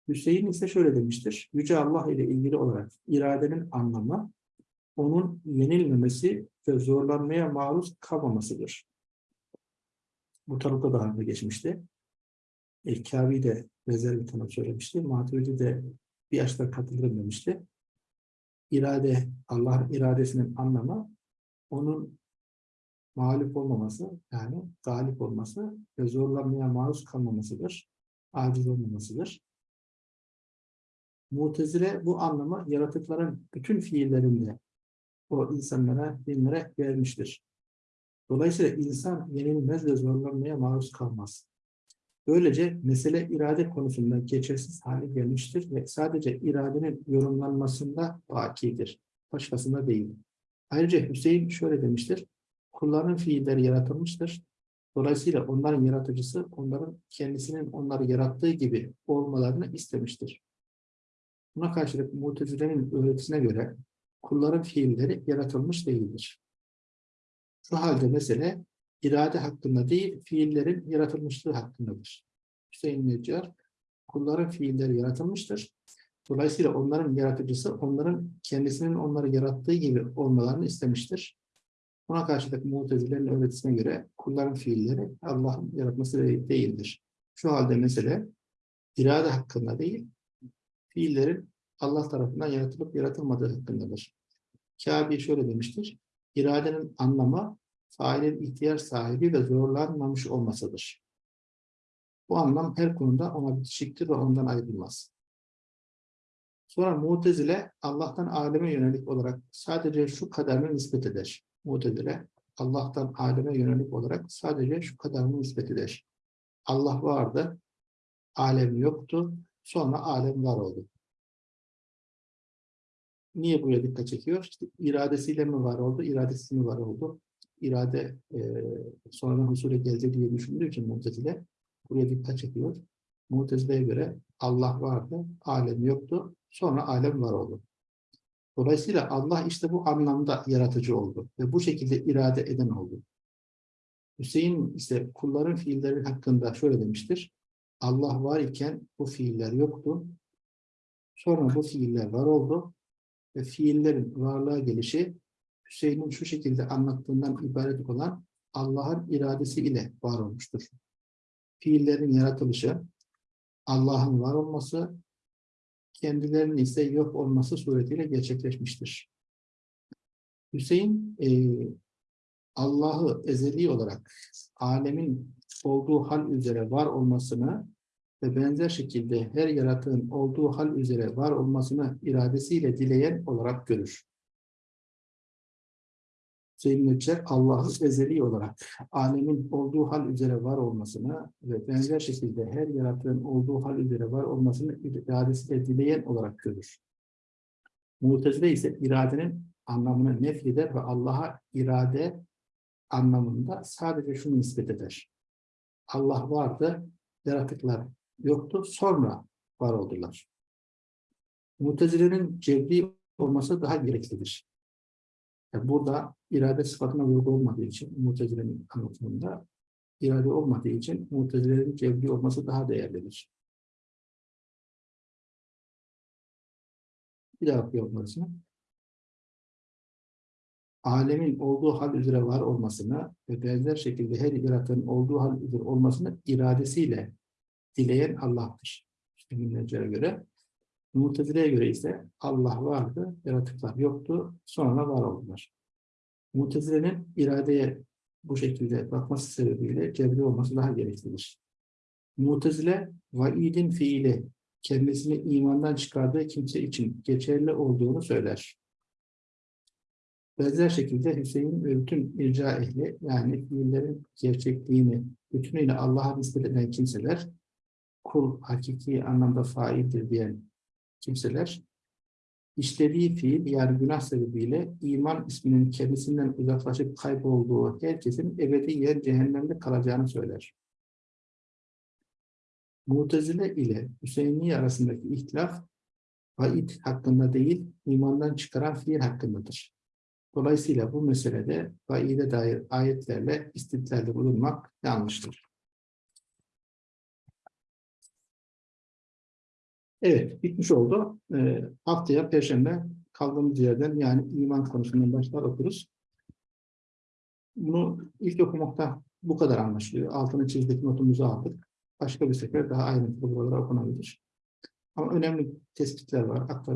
Hüseyin ise şöyle demiştir. Yüce Allah ile ilgili olarak iradenin anlamı onun yenilmemesi ve zorlanmaya maruz kalmamasıdır. Bu tarafta daha önce geçmişti. Elkavi de benzer bir tanım söylemişti. Maturidi de bir yaşta katılırım demişti. İrade, Allah'ın iradesinin anlamı onun mağlup olmaması, yani galip olması ve zorlanmaya maruz kalmamasıdır. Aciz olmamasıdır. Mutezile bu anlamı yaratıkların bütün fiillerinde o insanlara, dinlere vermiştir. Dolayısıyla insan yenilmez ve zorlanmaya maruz kalmaz. Böylece mesele irade konusunda geçersiz hale gelmiştir ve sadece iradenin yorumlanmasında bakidir. Başkasında değil. Ayrıca Hüseyin şöyle demiştir. Kulların fiilleri yaratılmıştır. Dolayısıyla onların yaratıcısı onların kendisinin onları yarattığı gibi olmalarını istemiştir. Buna karşılık Mutezile'nin öğretisine göre kulların fiilleri yaratılmış değildir. Şu halde mesele irade hakkında değil, fiillerin yaratılmışlığı hakkındadır. Hüseyin Neccar, kulların fiilleri yaratılmıştır. Dolayısıyla onların yaratıcısı, onların kendisinin onları yarattığı gibi olmalarını istemiştir. Buna karşılık Mutezile'nin öğretisine göre kulların fiilleri Allah'ın yaratması değildir. Şu halde mesele irade hakkında değil, fiillerin Allah tarafından yaratılıp yaratılmadığı hakkındadır. Kâbi şöyle demiştir. İradenin anlamı failin ihtiyar sahibi ve zorlanmamış olmasıdır. Bu anlam her konuda ona bitişiktir ve ondan ayrılmaz. Sonra Mu'tezile Allah'tan aleme yönelik olarak sadece şu kadarını nispet eder. Mu'tezile Allah'tan aleme yönelik olarak sadece şu kadarını nispet eder. Allah vardı, alem yoktu, sonra alem var oldu. Niye buraya dikkat çekiyor? İşte iradesiyle mi var oldu, iradesiz mi var oldu? İrade e, sonradan husule geldi diye düşündüğü için Mu'tezile buraya dikkat çekiyor. Mu'tezile'ye göre Allah vardı, alem yoktu, sonra alem var oldu. Dolayısıyla Allah işte bu anlamda yaratıcı oldu ve bu şekilde irade eden oldu. Hüseyin ise kulların fiilleri hakkında şöyle demiştir. Allah var iken bu fiiller yoktu. Sonra bu fiiller var oldu ve fiillerin varlığa gelişi Hüseyin'in şu şekilde anlattığından ibaret olan Allah'ın iradesi ile var olmuştur. Fiillerin yaratılışı, Allah'ın var olması, kendilerinin ise yok olması suretiyle gerçekleşmiştir. Hüseyin e, Allah'ı ezeli olarak alemin olduğu hal üzere var olmasını ve benzer şekilde her yaratığın olduğu hal üzere var olmasını iradesiyle dileyen olarak görür. Hüseyin Nebzer Allah'ı ezeli olarak alemin olduğu hal üzere var olmasını ve benzer şekilde her yaratığın olduğu hal üzere var olmasını iradesiyle dileyen olarak görür. Mu'tezile ise iradenin anlamını nefyeder ve Allah'a irade anlamında sadece şunu nispet eder. Allah vardı, yaratıklar yoktu, sonra var oldular. Mutezile'nin cebri olması daha gereklidir. Burada irade sıfatına vurgu olmadığı için Mutezile'nin anlatımında irade olmadığı için Mutezile'nin cebri olması daha değerlidir. Bir daha okuyalım burasını alemin olduğu hal üzere var olmasını ve benzer şekilde her yaratığın olduğu hal üzere olmasını iradesiyle dileyen Allah'tır. İşte göre. Mutezile'ye göre ise Allah vardı, yaratıklar yoktu, sonra var oldular. Mutezile'nin iradeye bu şekilde bakması sebebiyle cebri olması daha gereklidir. Mutezile, vaidin fiili kendisini imandan çıkardığı kimse için geçerli olduğunu söyler. Benzer şekilde Hüseyin ve bütün irca ehli yani fiillerin gerçekliğini bütünüyle Allah'a nispet eden kimseler kul hakiki anlamda faildir diyen kimseler işlediği fiil yani günah sebebiyle iman isminin kendisinden uzaklaşıp kaybolduğu herkesin ebediyen cehennemde kalacağını söyler. Mutezile ile Hüseyini arasındaki ihtilaf vaid hakkında değil, imandan çıkaran fiil hakkındadır. Dolayısıyla bu meselede vaide dair ayetlerle istidlalde bulunmak yanlıştır. Evet, bitmiş oldu. Ee, haftaya Perşembe kaldığımız yerden yani iman konusundan başlar okuruz. Bunu ilk okumakta bu kadar anlaşılıyor. Altını çizdik, notumuzu aldık. Başka bir sefer daha ayrıntılı buralara okunabilir. Ama önemli tespitler var.